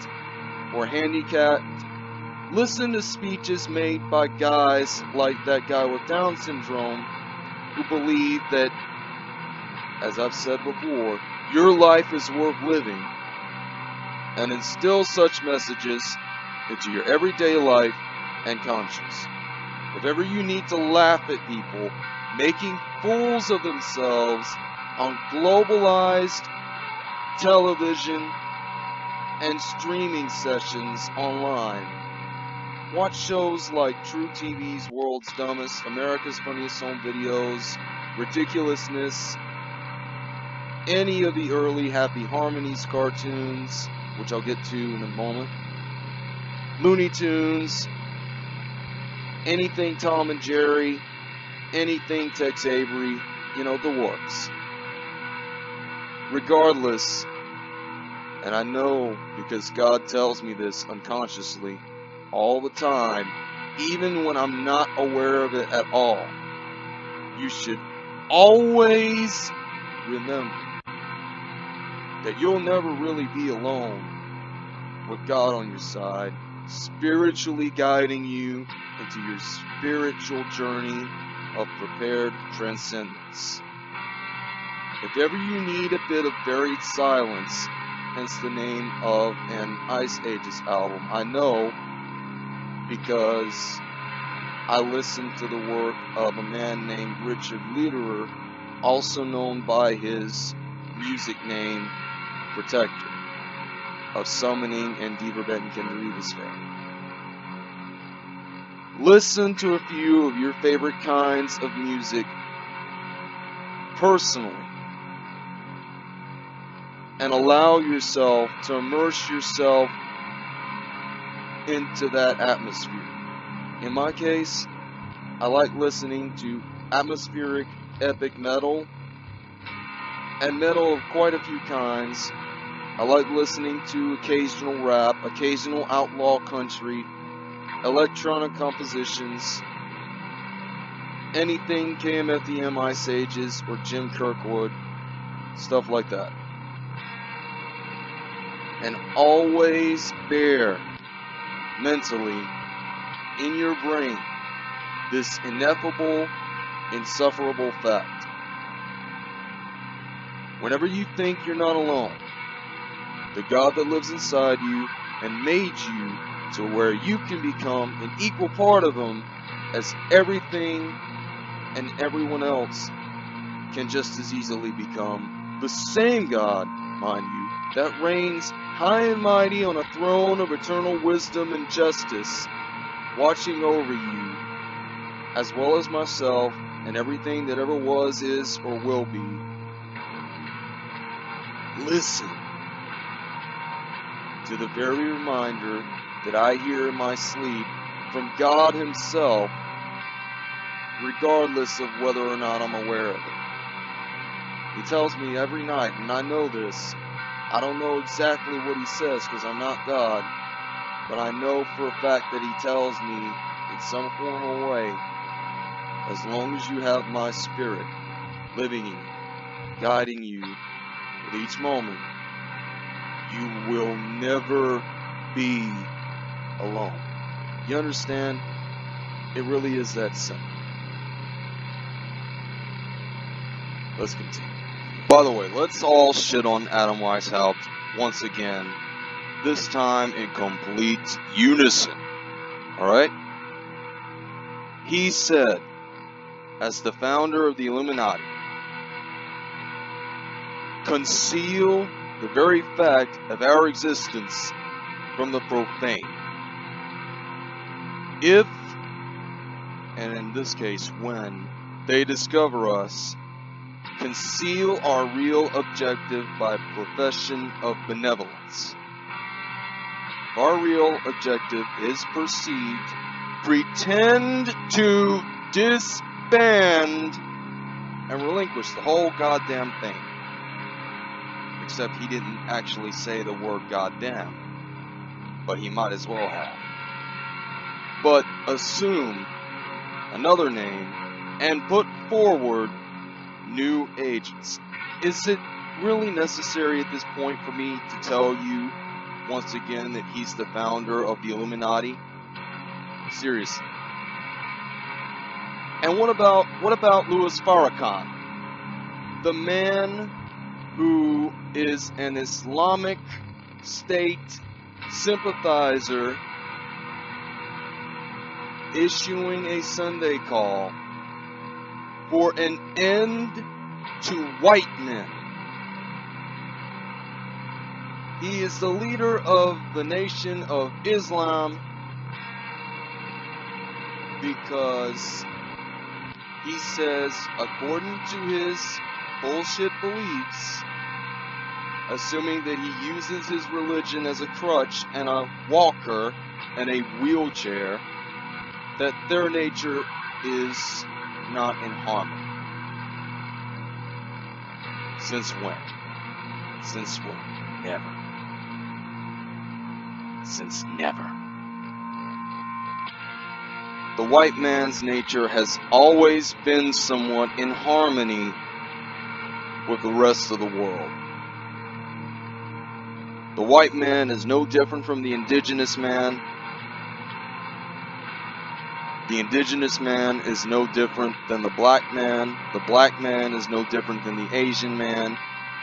or handicapped, listen to speeches made by guys like that guy with Down syndrome who believe that, as I've said before, your life is worth living and instill such messages into your everyday life and conscience. If ever you need to laugh at people making fools of themselves on globalized television and streaming sessions online, watch shows like truTV's World's Dumbest, America's Funniest Home Videos, Ridiculousness, any of the early Happy Harmonies cartoons, which I'll get to in a moment, Looney Tunes, anything Tom and Jerry, anything Tex Avery, you know, the works. Regardless, and I know because God tells me this unconsciously all the time, even when I'm not aware of it at all, you should always remember that you'll never really be alone with God on your side, spiritually guiding you into your spiritual journey of prepared transcendence. If ever you need a bit of buried silence, hence the name of an Ice Ages album, I know because I listened to the work of a man named Richard Lederer, also known by his music name Protector, of Summoning and Die Verbannten Kinder Evas. Listen to a few of your favorite kinds of music personally. And allow yourself to immerse yourself into that atmosphere. In my case, I like listening to atmospheric epic metal and metal of quite a few kinds. I like listening to occasional rap, occasional outlaw country, electronic compositions, anything KMFDM Ice Ages or Jim Kirkwood, stuff like that. And always bear mentally in your brain this ineffable, insufferable fact. Whenever you think you're not alone, the God that lives inside you and made you to where you can become an equal part of Him as everything and everyone else can just as easily become the same God, mind you, that reigns high and mighty on a throne of eternal wisdom and justice, watching over you, as well as myself and everything that ever was, is, or will be. Listen to the very reminder that I hear in my sleep from God Himself regardless of whether or not I'm aware of it. He tells me every night, and I know this. I don't know exactly what he says because I'm not God, but I know for a fact that he tells me in some form or way, as long as you have my spirit living in you, guiding you with each moment, you will never be alone. You understand? It really is that simple. Let's continue. By the way, let's all shit on Adam Weishaupt once again, this time in complete unison. Alright? He said, as the founder of the Illuminati, conceal the very fact of our existence from the profane. If, and in this case when, they discover us, conceal our real objective by profession of benevolence. If our real objective is perceived, pretend to disband and relinquish the whole goddamn thing. Except he didn't actually say the word goddamn, but he might as well have. But assume another name and put forward new agents. Is it really necessary at this point for me to tell you once again that he's the founder of the Illuminati? Seriously. And what about what about Louis Farrakhan? The man who is an Islamic State sympathizer issuing a Sunday call for an end to white men. He is the leader of the nation of Islam because he says, according to his bullshit beliefs, assuming that he uses his religion as a crutch and a walker and a wheelchair, that their nature is not in harmony. Since when? Since when? Never. Since never. The white man's nature has always been somewhat in harmony with the rest of the world. The white man is no different from the indigenous man the indigenous man is no different than the black man. The black man is no different than the Asian man.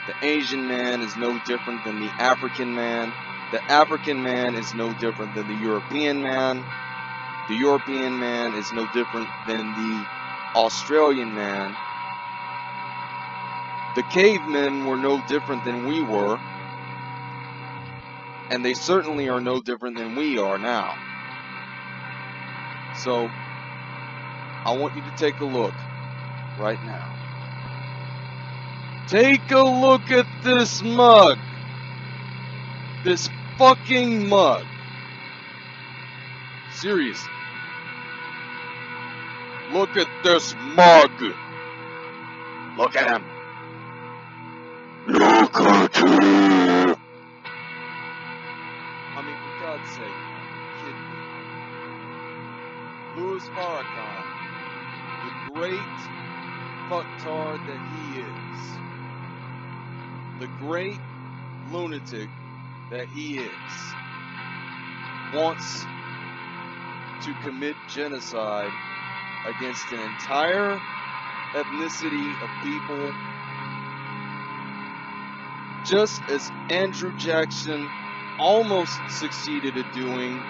The Asian man is no different than the African man. The African man is no different than the European man. The European man is no different than the Australian man. The cavemen were no different than we were. And they certainly are no different than we are now. So, I want you to take a look right now. Take a look at this mug. This fucking mug. Seriously. Look at this mug. Look at him. Look at him. I mean, for God's sake. Louis Farrakhan, the great fucktard that he is, the great lunatic that he is, wants to commit genocide against an entire ethnicity of people, just as Andrew Jackson almost succeeded at doing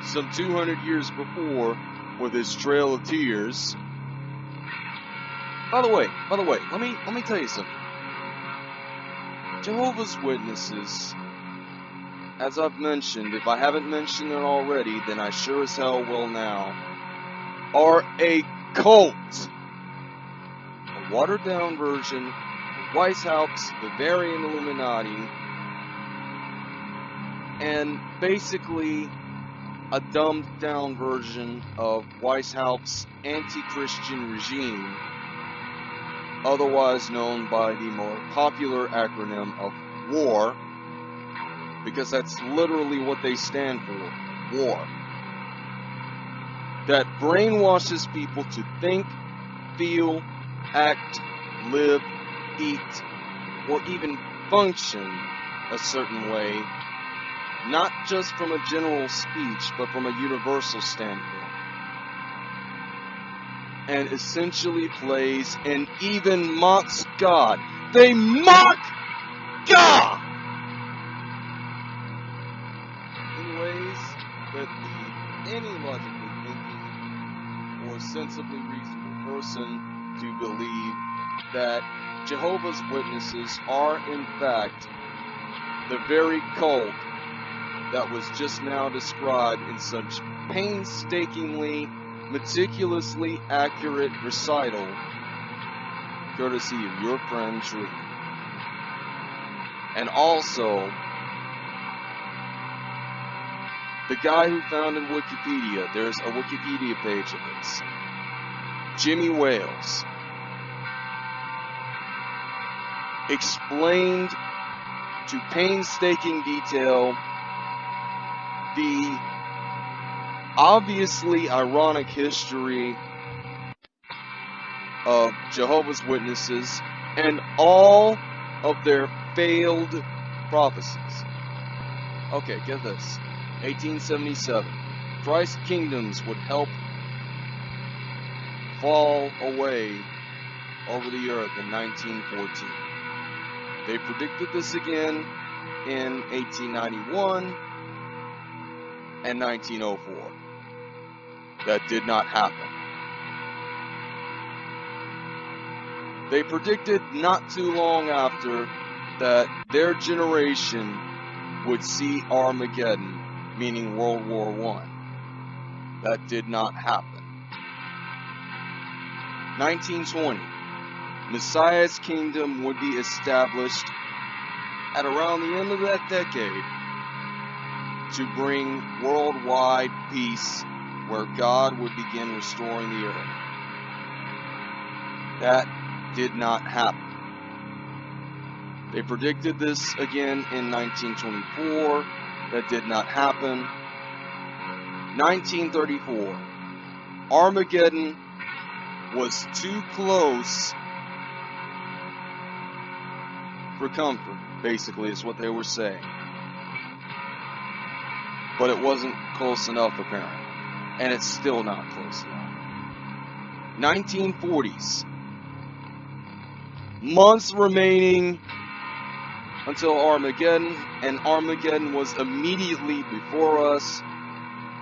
some 200 years before with his Trail of Tears. By the way, by the way, let me let me tell you something. Jehovah's Witnesses, as I've mentioned, if I haven't mentioned it already, then I sure as hell will now, are a cult. A watered down version of Weishaupt, Bavarian Illuminati, and basically a dumbed down version of Weishaupt's anti-Christian regime, otherwise known by the more popular acronym of WAR, because that's literally what they stand for, war. That brainwashes people to think, feel, act, live, eat, or even function a certain way not just from a general speech, but from a universal standpoint. And essentially plays and even mocks God. They mock God! In ways that lead any logically thinking or sensibly reasonable person to believe that Jehovah's Witnesses are in fact the very cult that was just now described in such painstakingly, meticulously accurate recital, courtesy of your friend Tree. And also, the guy who founded Wikipedia, there's a Wikipedia page of this, Jimmy Wales, explained to painstaking detail the obviously ironic history of Jehovah's Witnesses and all of their failed prophecies. Okay, get this. 1877. Christ's kingdoms would help fall away over the earth in 1914. They predicted this again in 1891 and 1904. That did not happen. They predicted not too long after that their generation would see Armageddon, meaning World War I. That did not happen. 1920. Messiah's kingdom would be established at around the end of that decade to bring worldwide peace where God would begin restoring the earth. That did not happen. They predicted this again in 1924. That did not happen. 1934. Armageddon was too close for comfort, basically, is what they were saying but it wasn't close enough apparently. And it's still not close enough. 1940s. Months remaining until Armageddon, and Armageddon was immediately before us,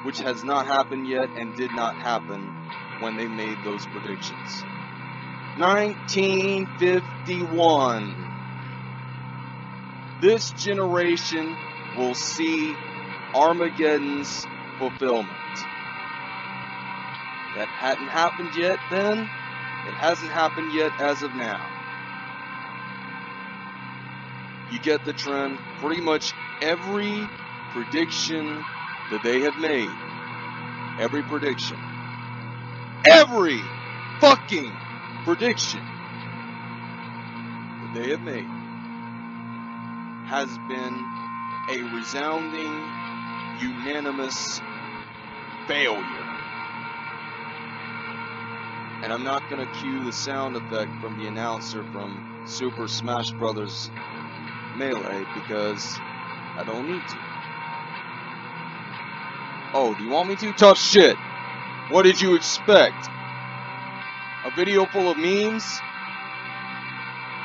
which has not happened yet and did not happen when they made those predictions. 1951. This generation will see Armageddon's fulfillment. That hadn't happened yet then. It hasn't happened yet as of now. you get the trend. Pretty much every prediction that they have made, every prediction, every fucking prediction that they have made has been a resounding, unanimous failure. And I'm not going to cue the sound effect from the announcer from Super Smash Brothers Melee because I don't need to. Oh, do you want me to? Tough shit. What did you expect? A video full of memes?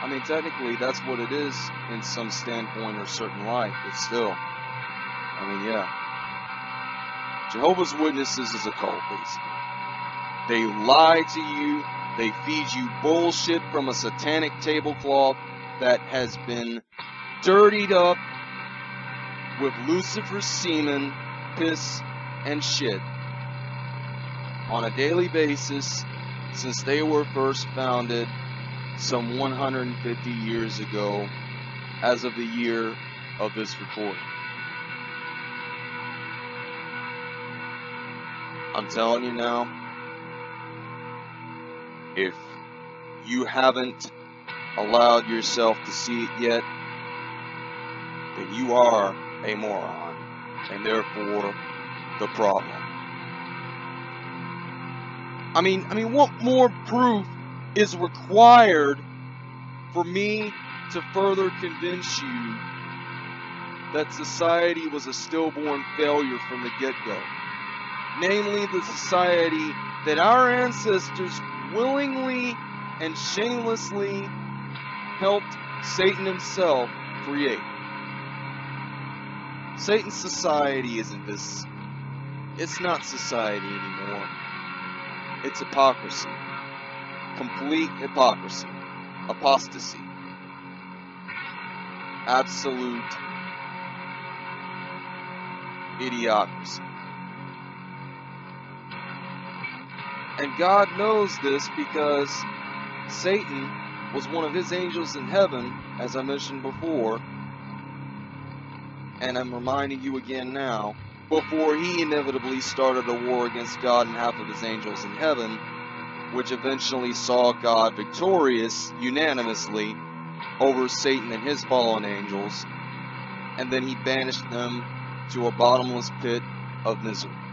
I mean, technically, that's what it is in some standpoint or certain light, but still. I mean, yeah. Jehovah's Witnesses is a cult, basically. They lie to you. They feed you bullshit from a satanic tablecloth that has been dirtied up with Lucifer's semen, piss, and shit on a daily basis since they were first founded some 150 years ago as of the year of this recording. I'm telling you now, if you haven't allowed yourself to see it yet, then you are a moron, and therefore the problem. I mean, I mean, what more proof is required for me to further convince you that society was a stillborn failure from the get-go? Namely, the society that our ancestors willingly and shamelessly helped Satan himself create. Satan's society isn't this. It's not society anymore. It's hypocrisy. Complete hypocrisy. Apostasy. Absolute idiocracy. And God knows this because Satan was one of his angels in heaven, as I mentioned before, and I'm reminding you again now, before he inevitably started a war against God and half of his angels in heaven, which eventually saw God victorious unanimously over Satan and his fallen angels, and then he banished them to a bottomless pit of misery.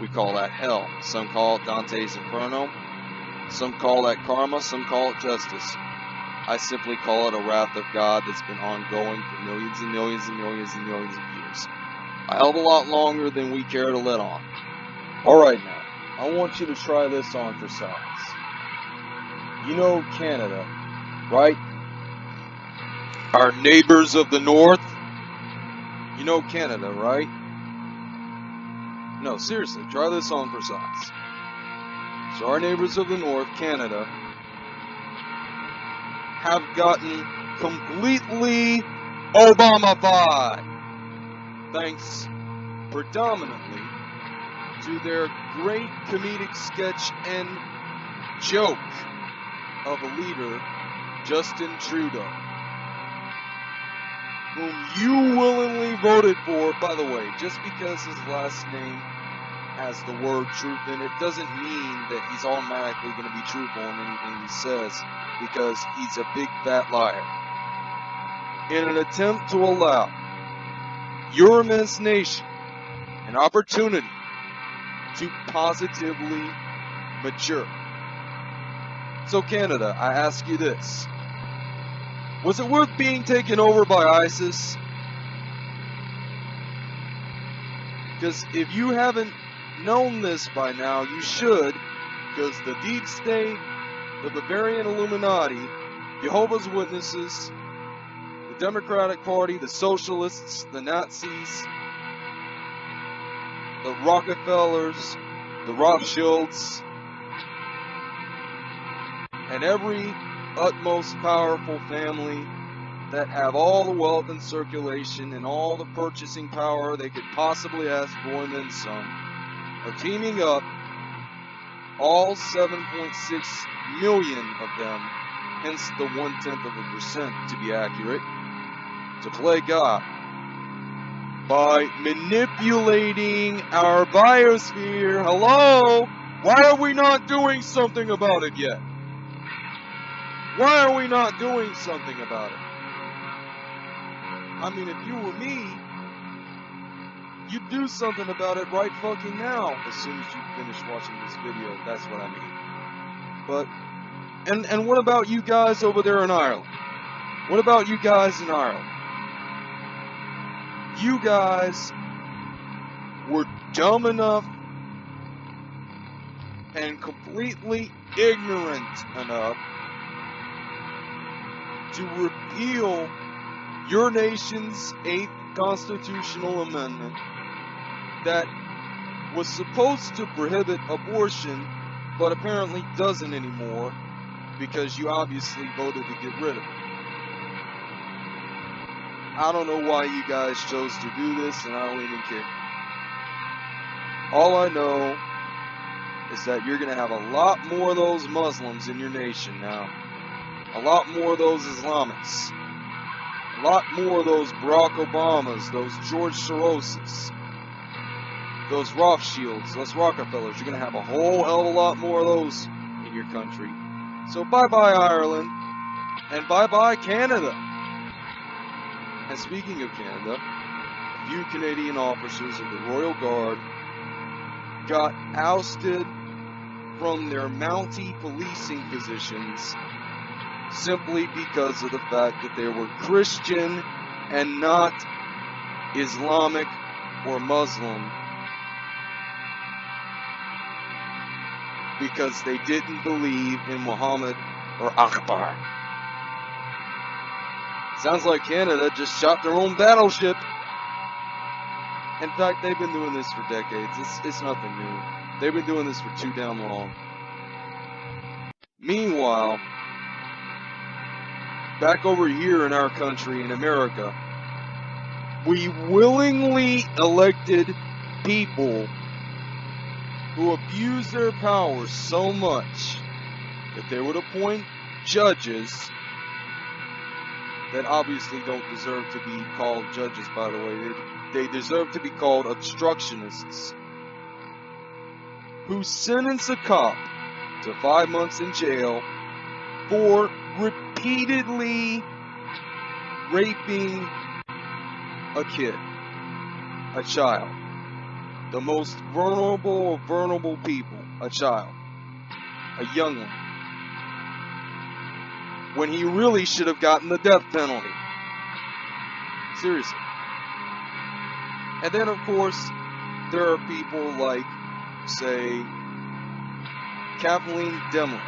We call that hell. Some call it Dante's Inferno. Some call that karma. Some call it justice. I simply call it a wrath of God that's been ongoing for millions and millions and millions and millions of years. A hell a lot longer than we care to let on. Alright now, I want you to try this on for size. You know Canada, right? Our neighbors of the north? You know Canada, right? No, seriously, try this on for size. So our neighbors of the north, Canada, have gotten completely Obama-fied. Thanks predominantly to their great comedic sketch and joke of a leader, Justin Trudeau, whom you willingly voted for, by the way, just because his last name has the word truth in it doesn't mean that he's automatically going to be truthful in anything he says because he's a big fat liar. In an attempt to allow your immense nation an opportunity to positively mature. So, Canada, I ask you this Was it worth being taken over by ISIS? Because if you haven't known this by now, you should, because the deep state, the Bavarian Illuminati, Jehovah's Witnesses, the Democratic Party, the Socialists, the Nazis, the Rockefellers, the Rothschilds, and every utmost powerful family that have all the wealth in circulation and all the purchasing power they could possibly ask for and then some are teaming up, all 7.6 million of them, hence the one tenth of a percent to be accurate, to play God by manipulating our biosphere. Hello? Why are we not doing something about it yet? Why are we not doing something about it? I mean, if you were me, you'd do something about it right fucking now as soon as you finish watching this video. That's what I mean. But, and, and what about you guys over there in Ireland? What about you guys in Ireland? You guys were dumb enough and completely ignorant enough to repeal your nation's eighth constitutional amendment that was supposed to prohibit abortion, but apparently doesn't anymore because you obviously voted to get rid of it. I don't know why you guys chose to do this, and I don't even care. All I know is that you're going to have a lot more of those Muslims in your nation now. A lot more of those Islamics. A lot more of those Barack Obamas, those George Soroses, those Rothschilds, those Rockefellers. You're going to have a whole hell of a lot more of those in your country. So bye bye Ireland, and bye bye Canada. And speaking of Canada, a few Canadian officers of the Royal Guard got ousted from their Mountie policing positions simply because of the fact that they were Christian and not Islamic or Muslim because they didn't believe in Muhammad or Akbar. Sounds like Canada just shot their own battleship. In fact, they've been doing this for decades. It's, it's nothing new. They've been doing this for too damn long. Meanwhile, back over here in our country, in America, we willingly elected people who abuse their power so much that they would appoint judges that obviously don't deserve to be called judges, by the way. They, they deserve to be called obstructionists who sentence a cop to five months in jail for repeatedly raping a kid, a child, the most vulnerable of vulnerable people, a child, a young one, when he really should have gotten the death penalty. Seriously. And then, of course, there are people like, say, Kathleen Dehmlow,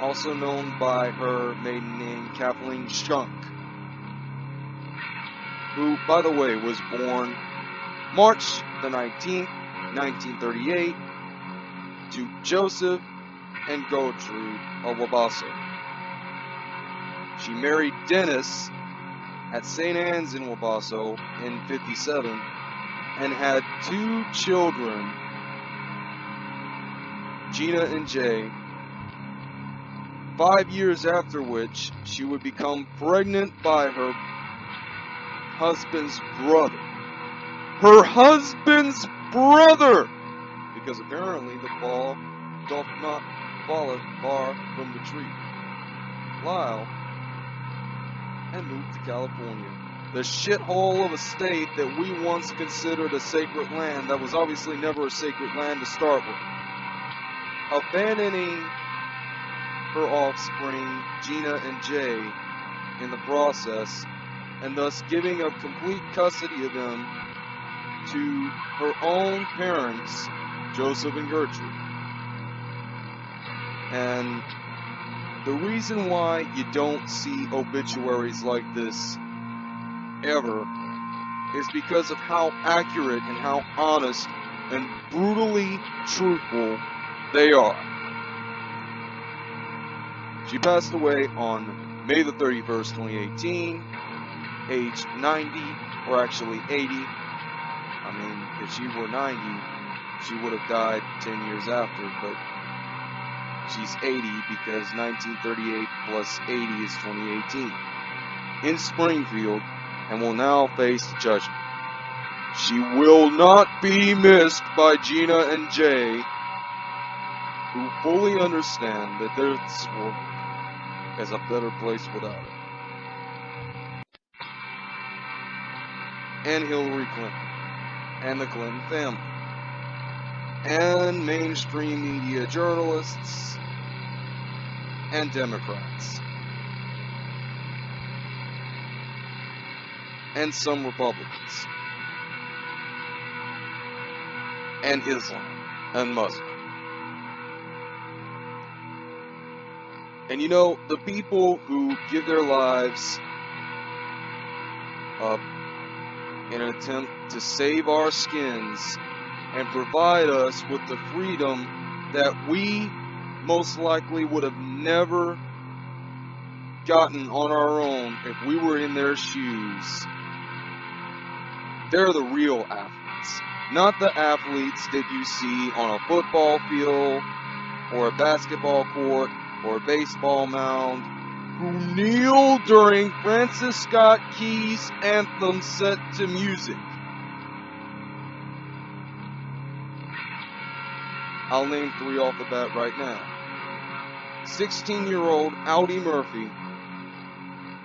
also known by her maiden name Kathleen Schunk, who, by the way, was born March the 19th, 1938, to Joseph and Gertrude of Wabasso. She married Dennis at St. Anne's in Wabasso in 57 and had two children, Gina and Jay, five years after which she would become pregnant by her husband's brother. Her husband's brother! Because apparently the ball doth not falleth far from the tree. Lyle and moved to California. The shithole of a state that we once considered a sacred land that was obviously never a sacred land to start with. Abandoning her offspring, Gina and Jay, in the process, and thus giving up complete custody of them to her own parents, Joseph and Gertrude. And the reason why you don't see obituaries like this ever is because of how accurate and how honest and brutally truthful they are. She passed away on May the 31st, 2018, age 90, or actually 80. I mean, if she were 90, she would have died 10 years after, but she's 80 because 1938 plus 80 is 2018. in Springfield and will now face judgment. She will not be missed by Gina and Jay, who fully understand that this world is a better place without her. And Hillary Clinton, and the Clinton family, and mainstream media journalists, and Democrats. and some Republicans, and Islam, and Muslim. And you know, the people who give their lives in an attempt to save our skins and provide us with the freedom that we most likely would have never gotten on our own if we were in their shoes. They're the real athletes, not the athletes that you see on a football field or a basketball court or a baseball mound who kneel during Francis Scott Key's anthem set to music. I'll name three off the bat right now. 16 year old Audie Murphy,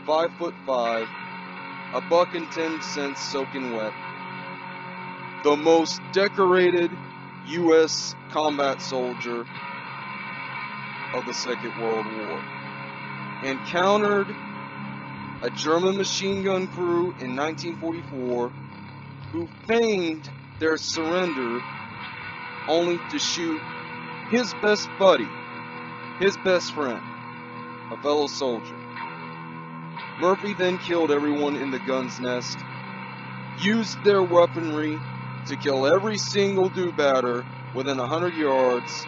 5 foot 5, a buck and ten cents soaking wet. The most decorated U.S. combat soldier of the Second World War. Encountered a German machine gun crew in 1944 who feigned their surrender only to shoot his best buddy, his best friend, a fellow soldier. Murphy then killed everyone in the gun's nest, used their weaponry to kill every single do-batter within a hundred yards,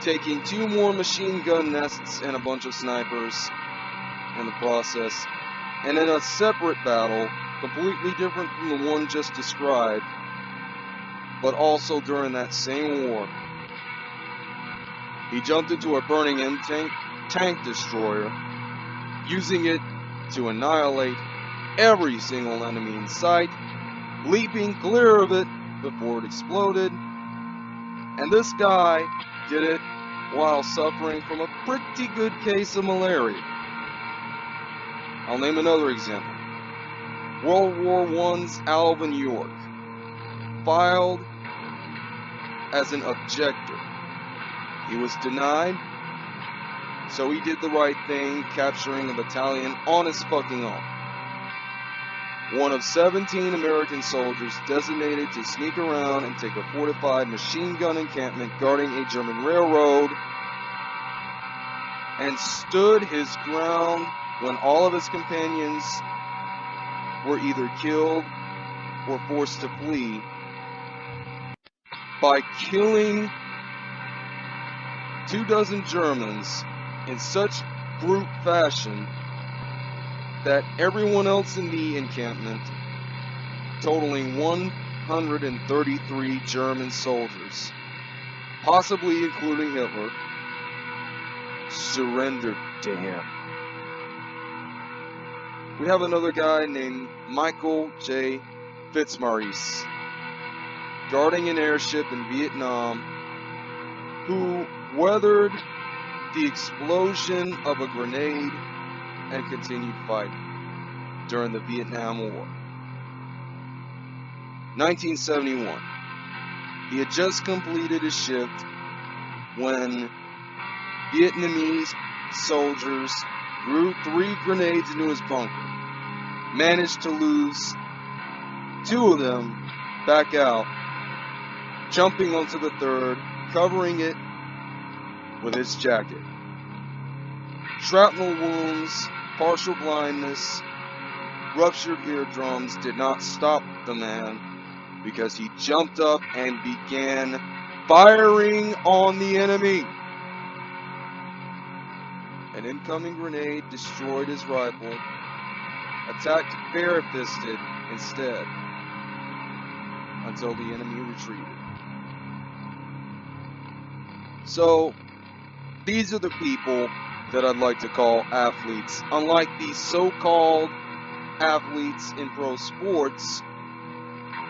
taking two more machine gun nests and a bunch of snipers in the process. And in a separate battle, completely different from the one just described, but also during that same war, he jumped into a burning M tank, tank destroyer, using it to annihilate every single enemy in sight, leaping clear of it before it exploded. And this guy did it while suffering from a pretty good case of malaria. I'll name another example. World War I's Alvin York filed as an objector. He was denied so he did the right thing, capturing a battalion on his fucking own. One of 17 American soldiers designated to sneak around and take a fortified machine gun encampment guarding a German railroad and stood his ground when all of his companions were either killed or forced to flee by killing two dozen Germans in such brute fashion that everyone else in the encampment, totaling 133 German soldiers, possibly including Hitler, surrendered to him. We have another guy named Michael J. Fitzmaurice, guarding an airship in Vietnam, who weathered the explosion of a grenade and continued fighting during the Vietnam War. 1971. He had just completed his shift when Vietnamese soldiers threw three grenades into his bunker, managed to lose two of them back out, jumping onto the third, covering it with his jacket. Shrapnel wounds, partial blindness, ruptured eardrums did not stop the man because he jumped up and began firing on the enemy. An incoming grenade destroyed his rifle, attacked bare-fisted instead until the enemy retreated. So, these are the people that I'd like to call athletes. Unlike these so-called athletes in pro sports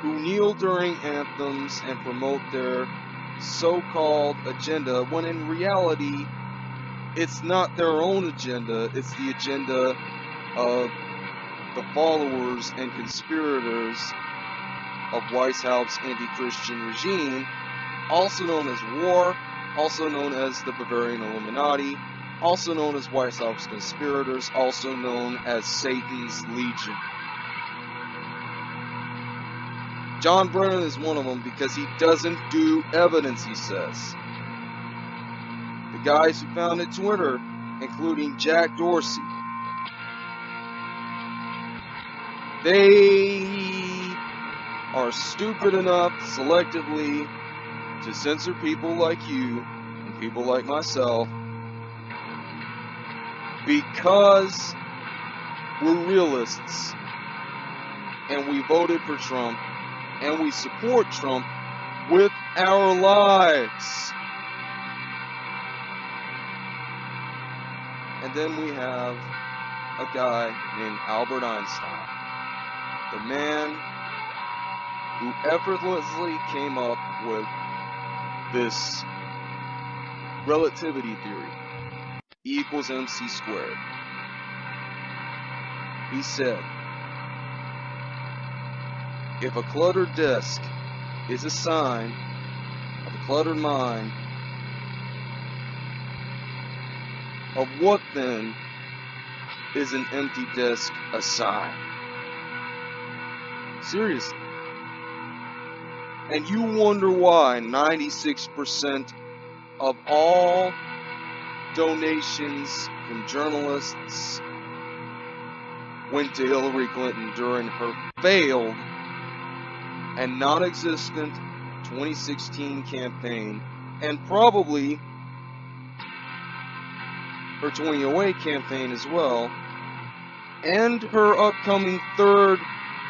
who kneel during anthems and promote their so-called agenda when in reality it's not their own agenda it's the agenda of the followers and conspirators of Weishaupt's anti-Christian regime also known as war also known as the Bavarian Illuminati also known as Weishaupt's conspirators also known as Satan's Legion John Brennan is one of them because he doesn't do evidence, he says. The guys who founded Twitter, including Jack Dorsey, they are stupid enough selectively to censor people like you and people like myself because we're realists and we voted for Trump and we support Trump with our lives. And then we have a guy named Albert Einstein, the man who effortlessly came up with this relativity theory, E equals mc squared. He said, if a cluttered desk is a sign of a cluttered mind, of what then is an empty desk a sign? Seriously. And you wonder why 96% of all donations from journalists went to Hillary Clinton during her failed and non-existent 2016 campaign and probably her 2008 campaign as well and her upcoming third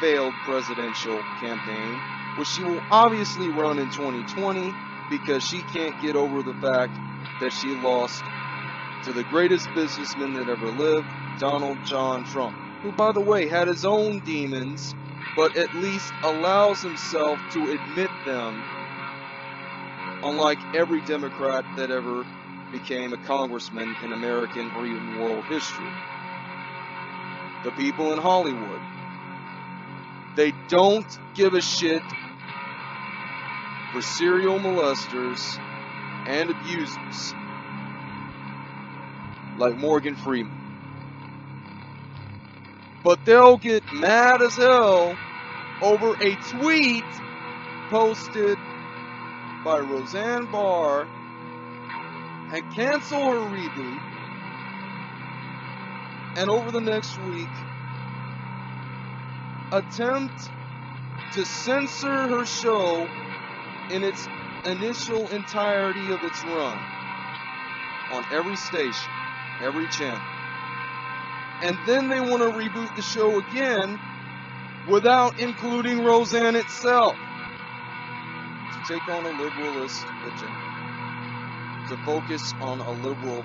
failed presidential campaign which she will obviously run in 2020 because she can't get over the fact that she lost to the greatest businessman that ever lived, Donald John Trump, who by the way had his own demons but at least allows himself to admit them, unlike every Democrat that ever became a congressman in American or even world history. The people in Hollywood, they don't give a shit for serial molesters and abusers like Morgan Freeman. But they'll get mad as hell over a tweet posted by Roseanne Barr and cancel her reboot. And over the next week, attempt to censor her show in its initial entirety of its run on every station, every channel. And then they want to reboot the show again without including Roseanne itself to take on a liberalist agenda, to focus on a liberal.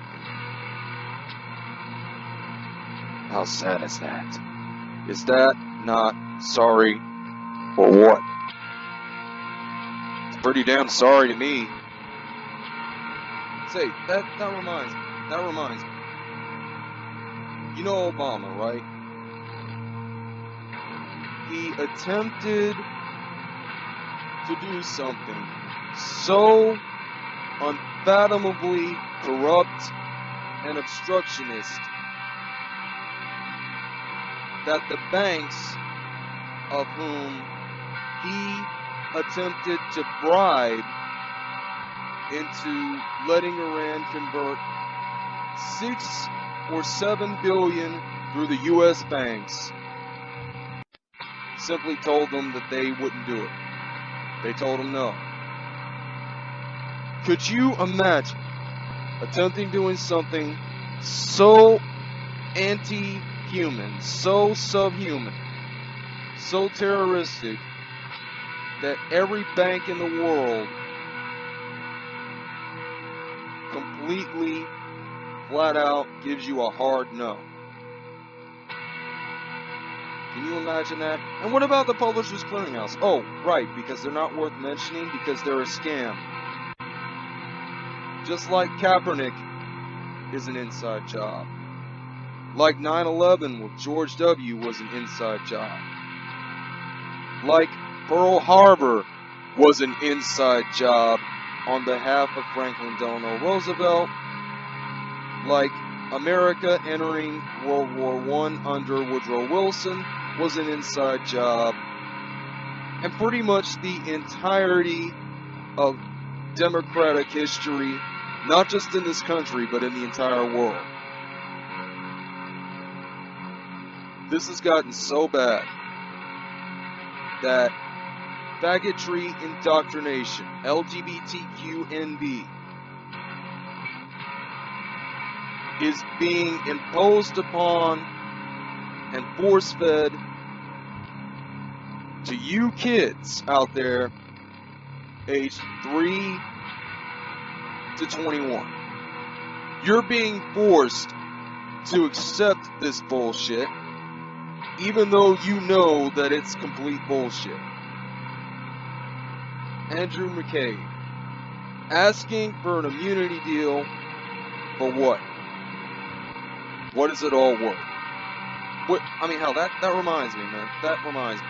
How sad is that? Is that not sorry for what? It's pretty damn sorry to me. Say, that, that reminds me, that reminds me. You know Obama, right? he attempted to do something so unfathomably corrupt and obstructionist that the banks of whom he attempted to bribe into letting Iran convert six or seven billion through the U.S. banks simply told them that they wouldn't do it. They told them no. Could you imagine attempting doing something so anti-human, so subhuman, so terroristic that every bank in the world completely flat out gives you a hard no. Can you imagine that? And what about the Publishers Clearinghouse? Oh, right, because they're not worth mentioning because they're a scam. Just like Kaepernick is an inside job. Like 9-11 with George W. was an inside job. Like Pearl Harbor was an inside job on behalf of Franklin Delano Roosevelt. Like America entering World War I under Woodrow Wilson was an inside job. And pretty much the entirety of democratic history, not just in this country, but in the entire world. This has gotten so bad that faggotry indoctrination, LGBTQNB, is being imposed upon and force fed to you kids out there age 3 to 21. You're being forced to accept this bullshit, even though you know that it's complete bullshit. Andrew McCabe asking for an immunity deal for what? What is it all worth? What I mean, hell, that that reminds me, man. That reminds me.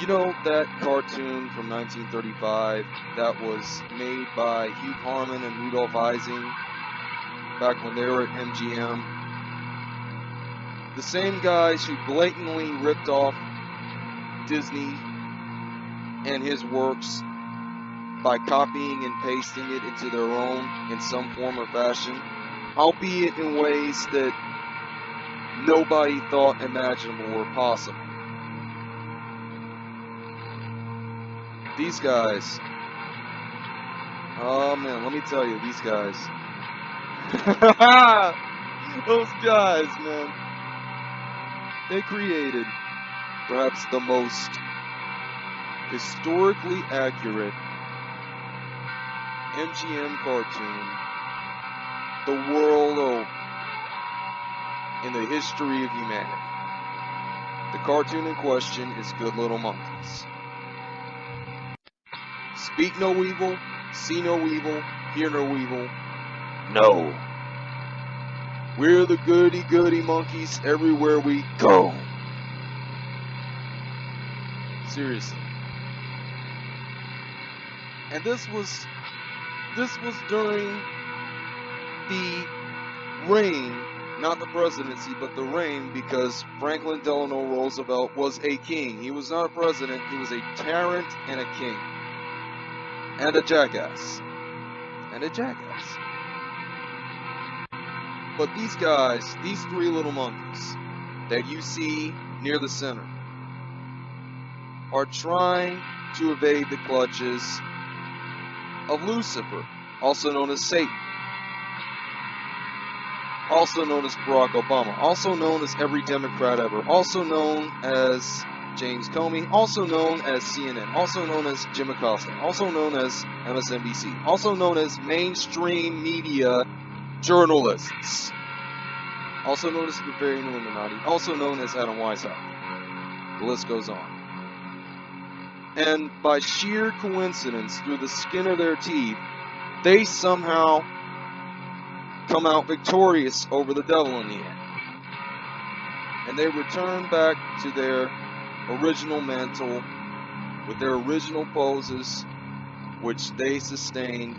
You know that cartoon from 1935 that was made by Hugh Harman and Rudolph Ising back when they were at MGM? The same guys who blatantly ripped off Disney and his works by copying and pasting it into their own in some form or fashion, albeit in ways that nobody thought imaginable or possible. These guys, oh man, let me tell you, these guys, those guys, man, they created perhaps the most historically accurate MGM cartoon the world over in the history of humanity. The cartoon in question is Good Little Monkeys. Speak no evil, see no evil, hear no evil. No. We're the goody goody monkeys everywhere we go. Seriously. And this was this was during the reign, not the presidency, but the reign, because Franklin Delano Roosevelt was a king. He was not a president, he was a tyrant and a king. And a jackass. And a jackass. But these guys, these three little monkeys that you see near the center, are trying to evade the clutches of Lucifer, also known as Satan, also known as Barack Obama, also known as every Democrat ever, also known as James Comey, also known as CNN, also known as Jim Acosta, also known as MSNBC, also known as mainstream media journalists, also known as the Bavarian Illuminati, also known as Adam Weishaupt. The list goes on and by sheer coincidence, through the skin of their teeth, they somehow come out victorious over the devil in the end. And they return back to their original mantle with their original poses, which they sustained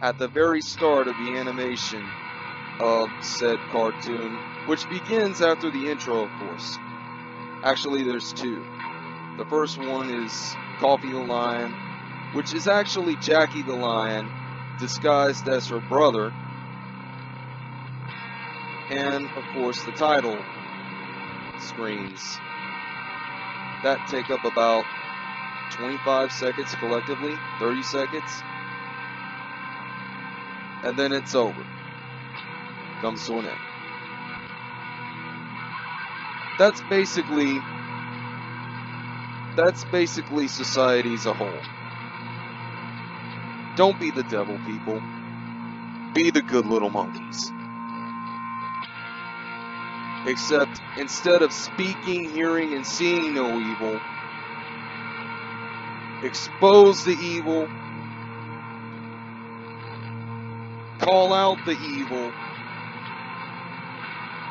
at the very start of the animation of said cartoon, which begins after the intro, of course. Actually, there's two. The first one is Coffee the Lion, which is actually Jackie the Lion disguised as her brother. And of course, the title screens that take up about 25 seconds collectively, 30 seconds, and then it's over. Comes to an end. That's basically that's basically society as a whole. Don't be the devil, people. Be the good little monkeys. Except instead of speaking, hearing, and seeing no evil, expose the evil, call out the evil,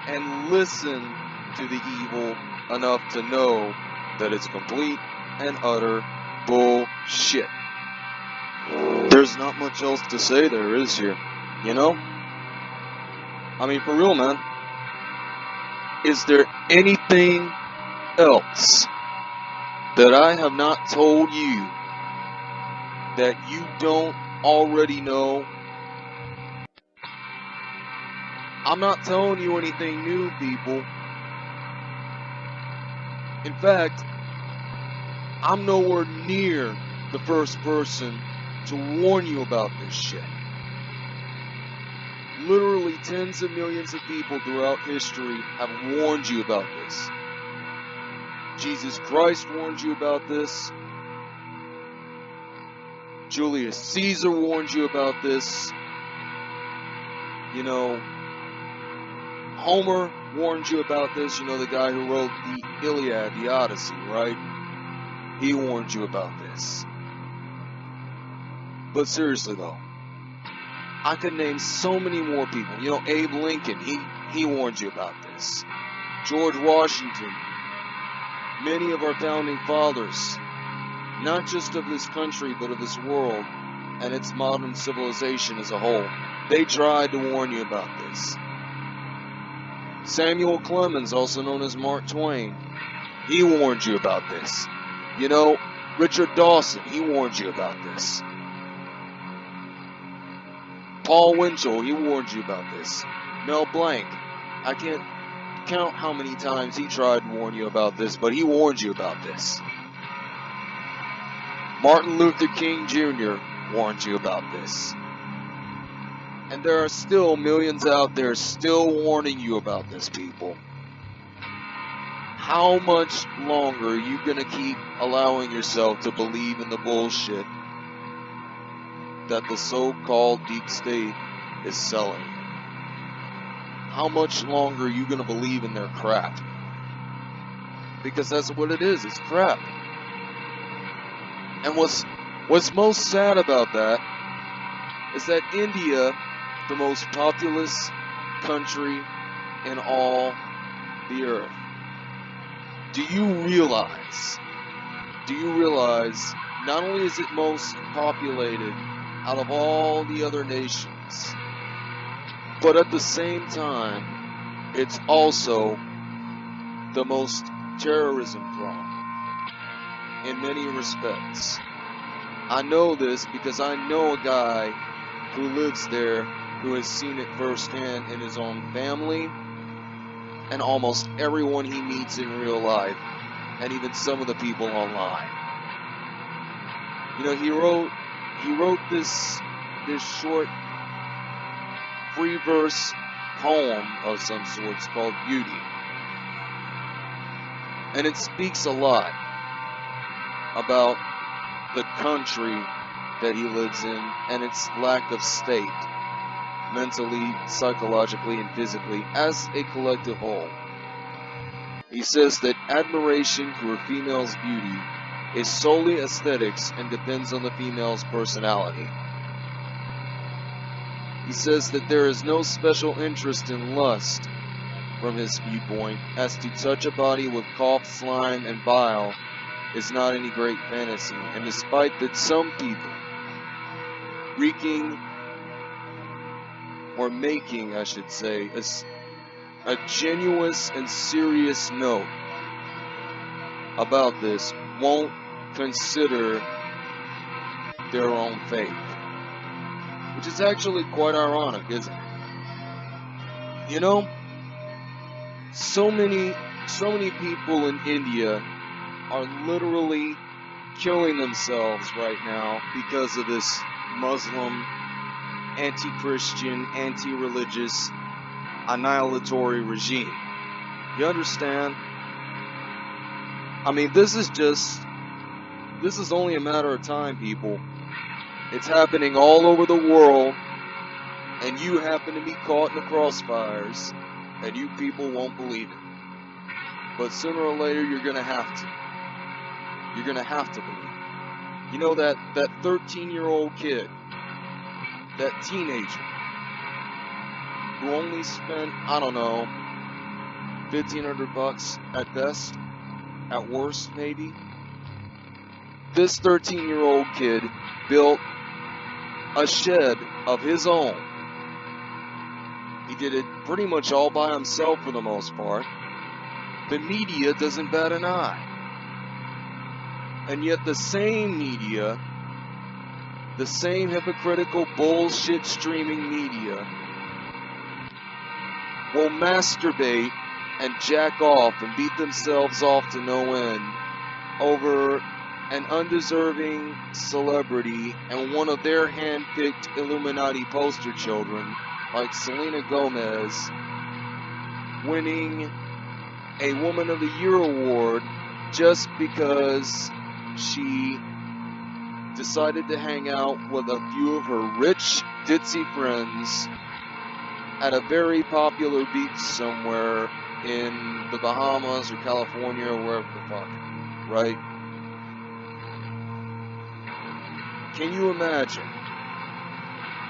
and listen to the evil enough to know that it's complete and utter bullshit. There's not much else to say there is here, you know? I mean, for real, man. Is there anything else that I have not told you that you don't already know? I'm not telling you anything new, people. In fact, I'm nowhere near the first person to warn you about this shit. Literally tens of millions of people throughout history have warned you about this. Jesus Christ warned you about this. Julius Caesar warned you about this. You know, Homer warned you about this. You know, the guy who wrote the Iliad, the Odyssey, right? He warned you about this. But seriously though, I could name so many more people. You know, Abe Lincoln, he, he warned you about this. George Washington, many of our founding fathers, not just of this country, but of this world and its modern civilization as a whole, they tried to warn you about this. Samuel Clemens, also known as Mark Twain, he warned you about this. You know, Richard Dawson, he warned you about this. Paul Winchell, he warned you about this. Mel Blanc, I can't count how many times he tried to warn you about this, but he warned you about this. Martin Luther King Jr. warned you about this. And there are still millions out there still warning you about this, people. How much longer are you going to keep allowing yourself to believe in the bullshit that the so-called deep state is selling. How much longer are you going to believe in their crap? Because that's what it is, it's crap. And what's what's most sad about that is that India, the most populous country in all the earth. Do you realize? Do you realize not only is it most populated out of all the other nations. But at the same time, it's also the most terrorism prone in many respects. I know this because I know a guy who lives there who has seen it firsthand in his own family and almost everyone he meets in real life and even some of the people online. You know, he wrote he wrote this this short free verse poem of some sorts called Beauty. And it speaks a lot about the country that he lives in and its lack of state, mentally, psychologically, and physically, as a collective whole. He says that admiration for a female's beauty is solely aesthetics and depends on the female's personality. He says that there is no special interest in lust from his viewpoint, as to touch a body with cough, slime, and bile is not any great fantasy, and despite that some people wreaking or making, I should say, a, a genuine and serious note about this won't consider their own faith. Which is actually quite ironic, isn't it? You know, so many, so many people in India are literally killing themselves right now because of this Muslim, anti-Christian, anti-religious, annihilatory regime. You understand? I mean, this is just this is only a matter of time, people. It's happening all over the world, and you happen to be caught in the crossfires. and you people won't believe it. But sooner or later, you're gonna have to. You're gonna have to believe it. You know that that 13 year old kid, that teenager, who only spent I don't know 1500 bucks at best, at worst maybe. This 13 year old kid built a shed of his own. He did it pretty much all by himself for the most part. The media doesn't bat an eye. And yet the same media, the same hypocritical bullshit streaming media, will masturbate and jack off and beat themselves off to no end over an undeserving celebrity and one of their hand-picked Illuminati poster children, like Selena Gomez, winning a Woman of the Year award just because she decided to hang out with a few of her rich, ditzy friends at a very popular beach somewhere in the Bahamas or California or wherever the fuck, right? Can you imagine?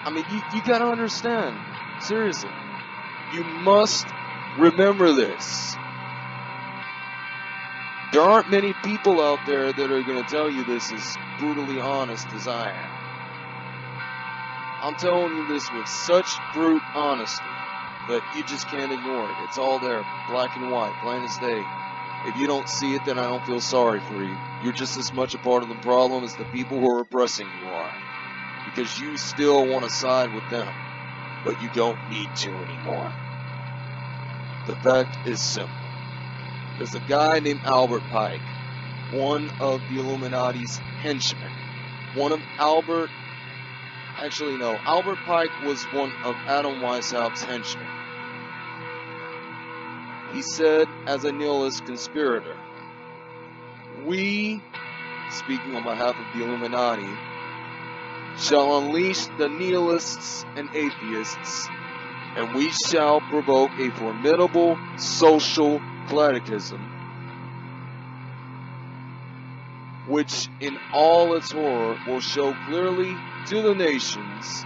I mean, you, you gotta understand. Seriously. You must remember this. There aren't many people out there that are gonna tell you this as brutally honest as I am. I'm telling you this with such brute honesty that you just can't ignore it. It's all there, black and white, plain as day. If you don't see it, then I don't feel sorry for you. You're just as much a part of the problem as the people who are oppressing you are. Because you still want to side with them. But you don't need to anymore. The fact is simple. There's a guy named Albert Pike, one of the Illuminati's henchmen. One of Albert, actually no, Albert Pike was one of Adam Weishaupt's henchmen. He said, as a nihilist conspirator, we, speaking on behalf of the Illuminati, shall unleash the nihilists and atheists, and we shall provoke a formidable social cataclysm, which in all its horror will show clearly to the nations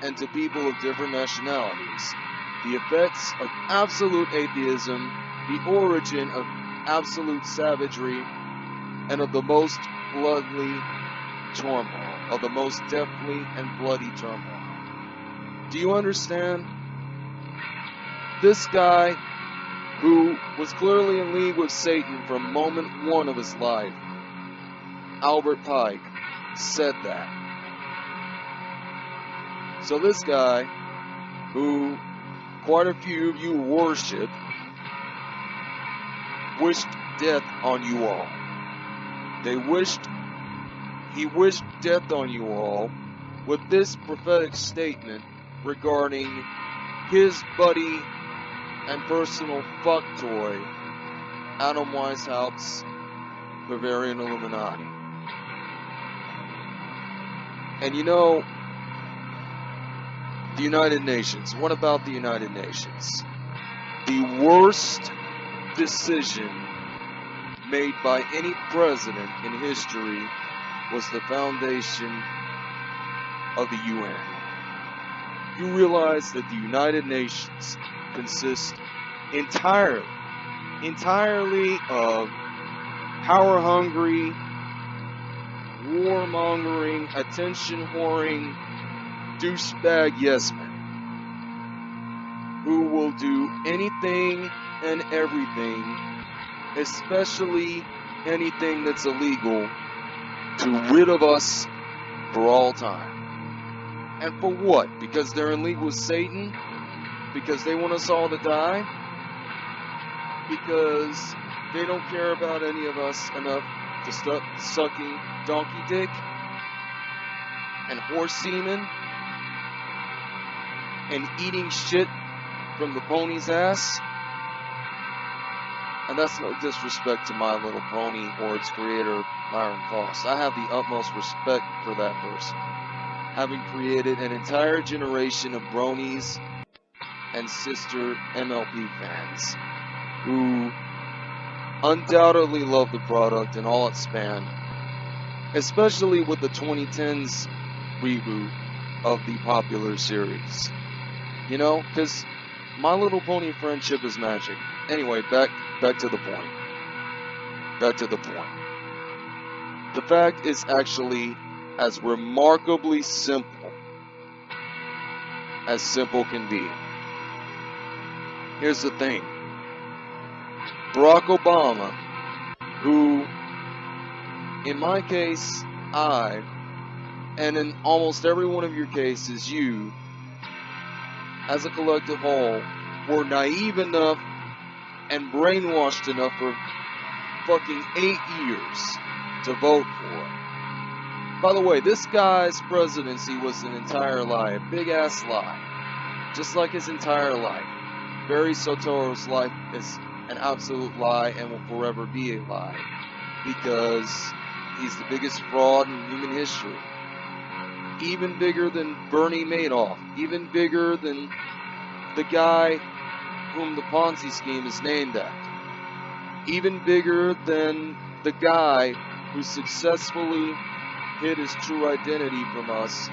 and to people of different nationalities the effects of absolute atheism, the origin of absolute savagery, and of the most bloody turmoil, of the most deathly and bloody turmoil. Do you understand? This guy, who was clearly in league with Satan from moment one of his life, Albert Pike, said that. So this guy, who quite a few of you worship, wished death on you all. They wished, he wished death on you all with this prophetic statement regarding his buddy and personal fuck toy, Adam Weishaupt's Bavarian Illuminati. And you know, the United Nations. What about the United Nations? The worst decision made by any president in history was the foundation of the UN. You realize that the United Nations consists entirely, entirely of power hungry, warmongering, attention whoring, douchebag yes men who will do anything and everything, especially anything that's illegal, to rid of us for all time. And for what? Because they're in league with Satan? Because they want us all to die? Because they don't care about any of us enough to stop sucking donkey dick and horse semen and eating shit from the pony's ass. And that's no disrespect to My Little Pony or its creator, Lauren Faust. I have the utmost respect for that person. Having created an entire generation of bronies and sister MLP fans who undoubtedly love the product and all its spanned, especially with the 2010s reboot of the popular series. You know, because My Little Pony friendship is magic. Anyway, back back to the point. Back to the point. The fact is actually as remarkably simple as simple can be. Here's the thing. Barack Obama, who, in my case, I, and in almost every one of your cases, you, as a collective whole, were naive enough and brainwashed enough for fucking eight years to vote for. By the way, this guy's presidency was an entire lie, a big ass lie. Just like his entire life. Barry Soetoro's life is an absolute lie and will forever be a lie. Because he's the biggest fraud in human history even bigger than Bernie Madoff, even bigger than the guy whom the Ponzi scheme is named after, even bigger than the guy who successfully hid his true identity from us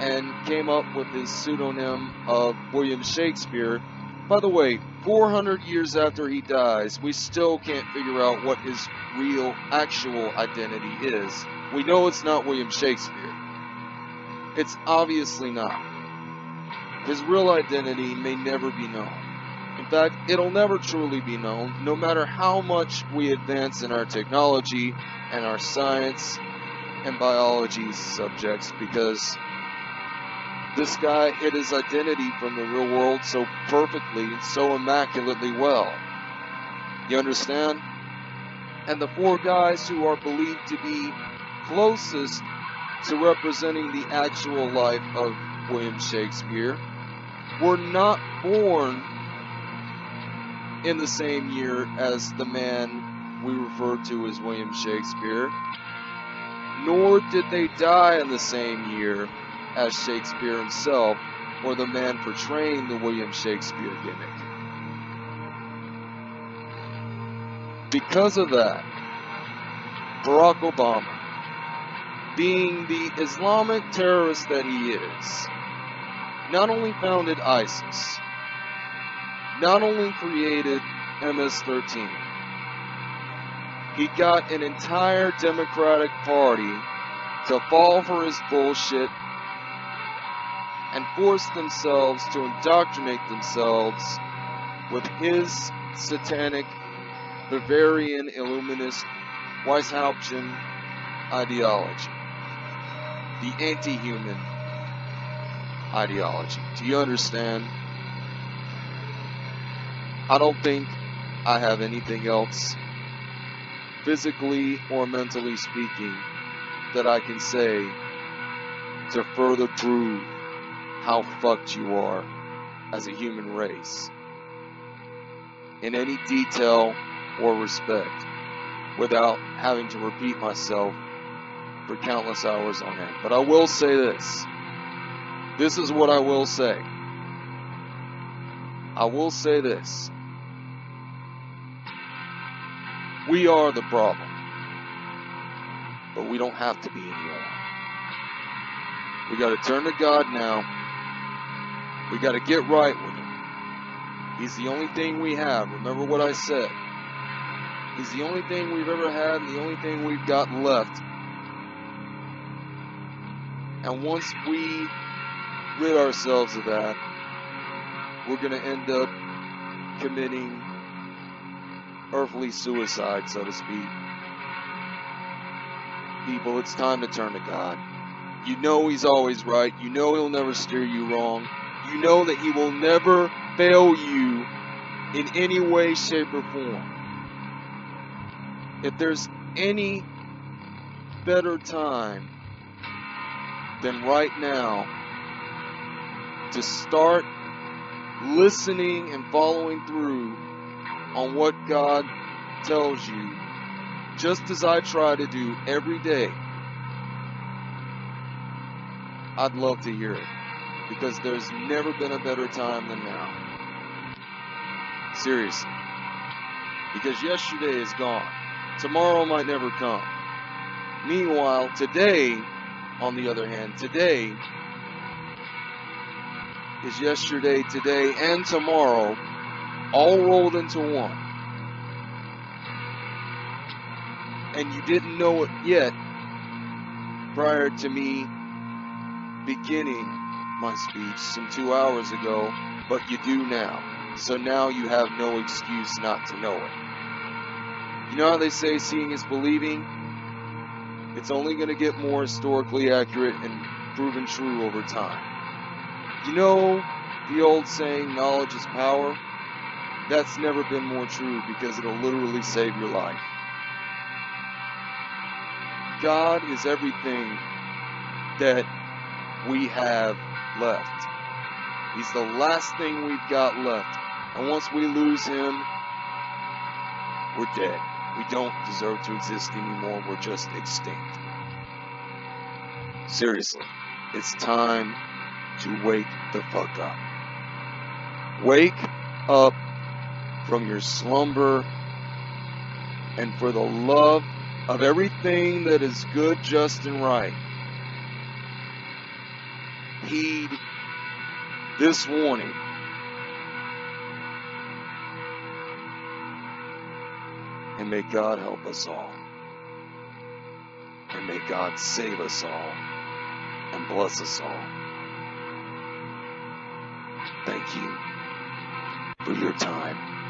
and came up with his pseudonym of William Shakespeare. By the way, 400 years after he dies, we still can't figure out what his real, actual identity is. We know it's not William Shakespeare. It's obviously not. His real identity may never be known. In fact, it'll never truly be known, no matter how much we advance in our technology and our science and biology subjects, because this guy hid his identity from the real world so perfectly, and so immaculately well. You understand? And the four guys who are believed to be closest to representing the actual life of William Shakespeare were not born in the same year as the man we refer to as William Shakespeare, nor did they die in the same year as Shakespeare himself or the man portraying the William Shakespeare gimmick. Because of that, Barack Obama being the Islamic terrorist that he is, not only founded ISIS, not only created MS 13, he got an entire Democratic Party to fall for his bullshit and force themselves to indoctrinate themselves with his satanic Bavarian Illuminist Weishauptian ideology the anti-human ideology. Do you understand? I don't think I have anything else, physically or mentally speaking, that I can say to further prove how fucked you are as a human race in any detail or respect without having to repeat myself for countless hours on end. But I will say this. This is what I will say. I will say this. We are the problem. But we don't have to be anymore. We got to turn to God now. We got to get right with Him. He's the only thing we have. Remember what I said. He's the only thing we've ever had and the only thing we've got left and once we rid ourselves of that, we're going to end up committing earthly suicide, so to speak. People, it's time to turn to God. You know He's always right. You know He'll never steer you wrong. You know that He will never fail you in any way, shape, or form. If there's any better time than right now to start listening and following through on what God tells you, just as I try to do every day. I'd love to hear it because there's never been a better time than now. Seriously. Because yesterday is gone. Tomorrow might never come. Meanwhile, today, on the other hand, today is yesterday, today, and tomorrow all rolled into one. And you didn't know it yet prior to me beginning my speech some two hours ago, but you do now. So now you have no excuse not to know it. You know how they say seeing is believing? It's only going to get more historically accurate and proven true over time. You know the old saying, knowledge is power? That's never been more true because it'll literally save your life. God is everything that we have left. He's the last thing we've got left. And once we lose him, we're dead. We don't deserve to exist anymore. We're just extinct. Seriously, it's time to wake the fuck up. Wake up from your slumber and for the love of everything that is good, just, and right heed this warning. And may God help us all. And may God save us all and bless us all. Thank you for your time.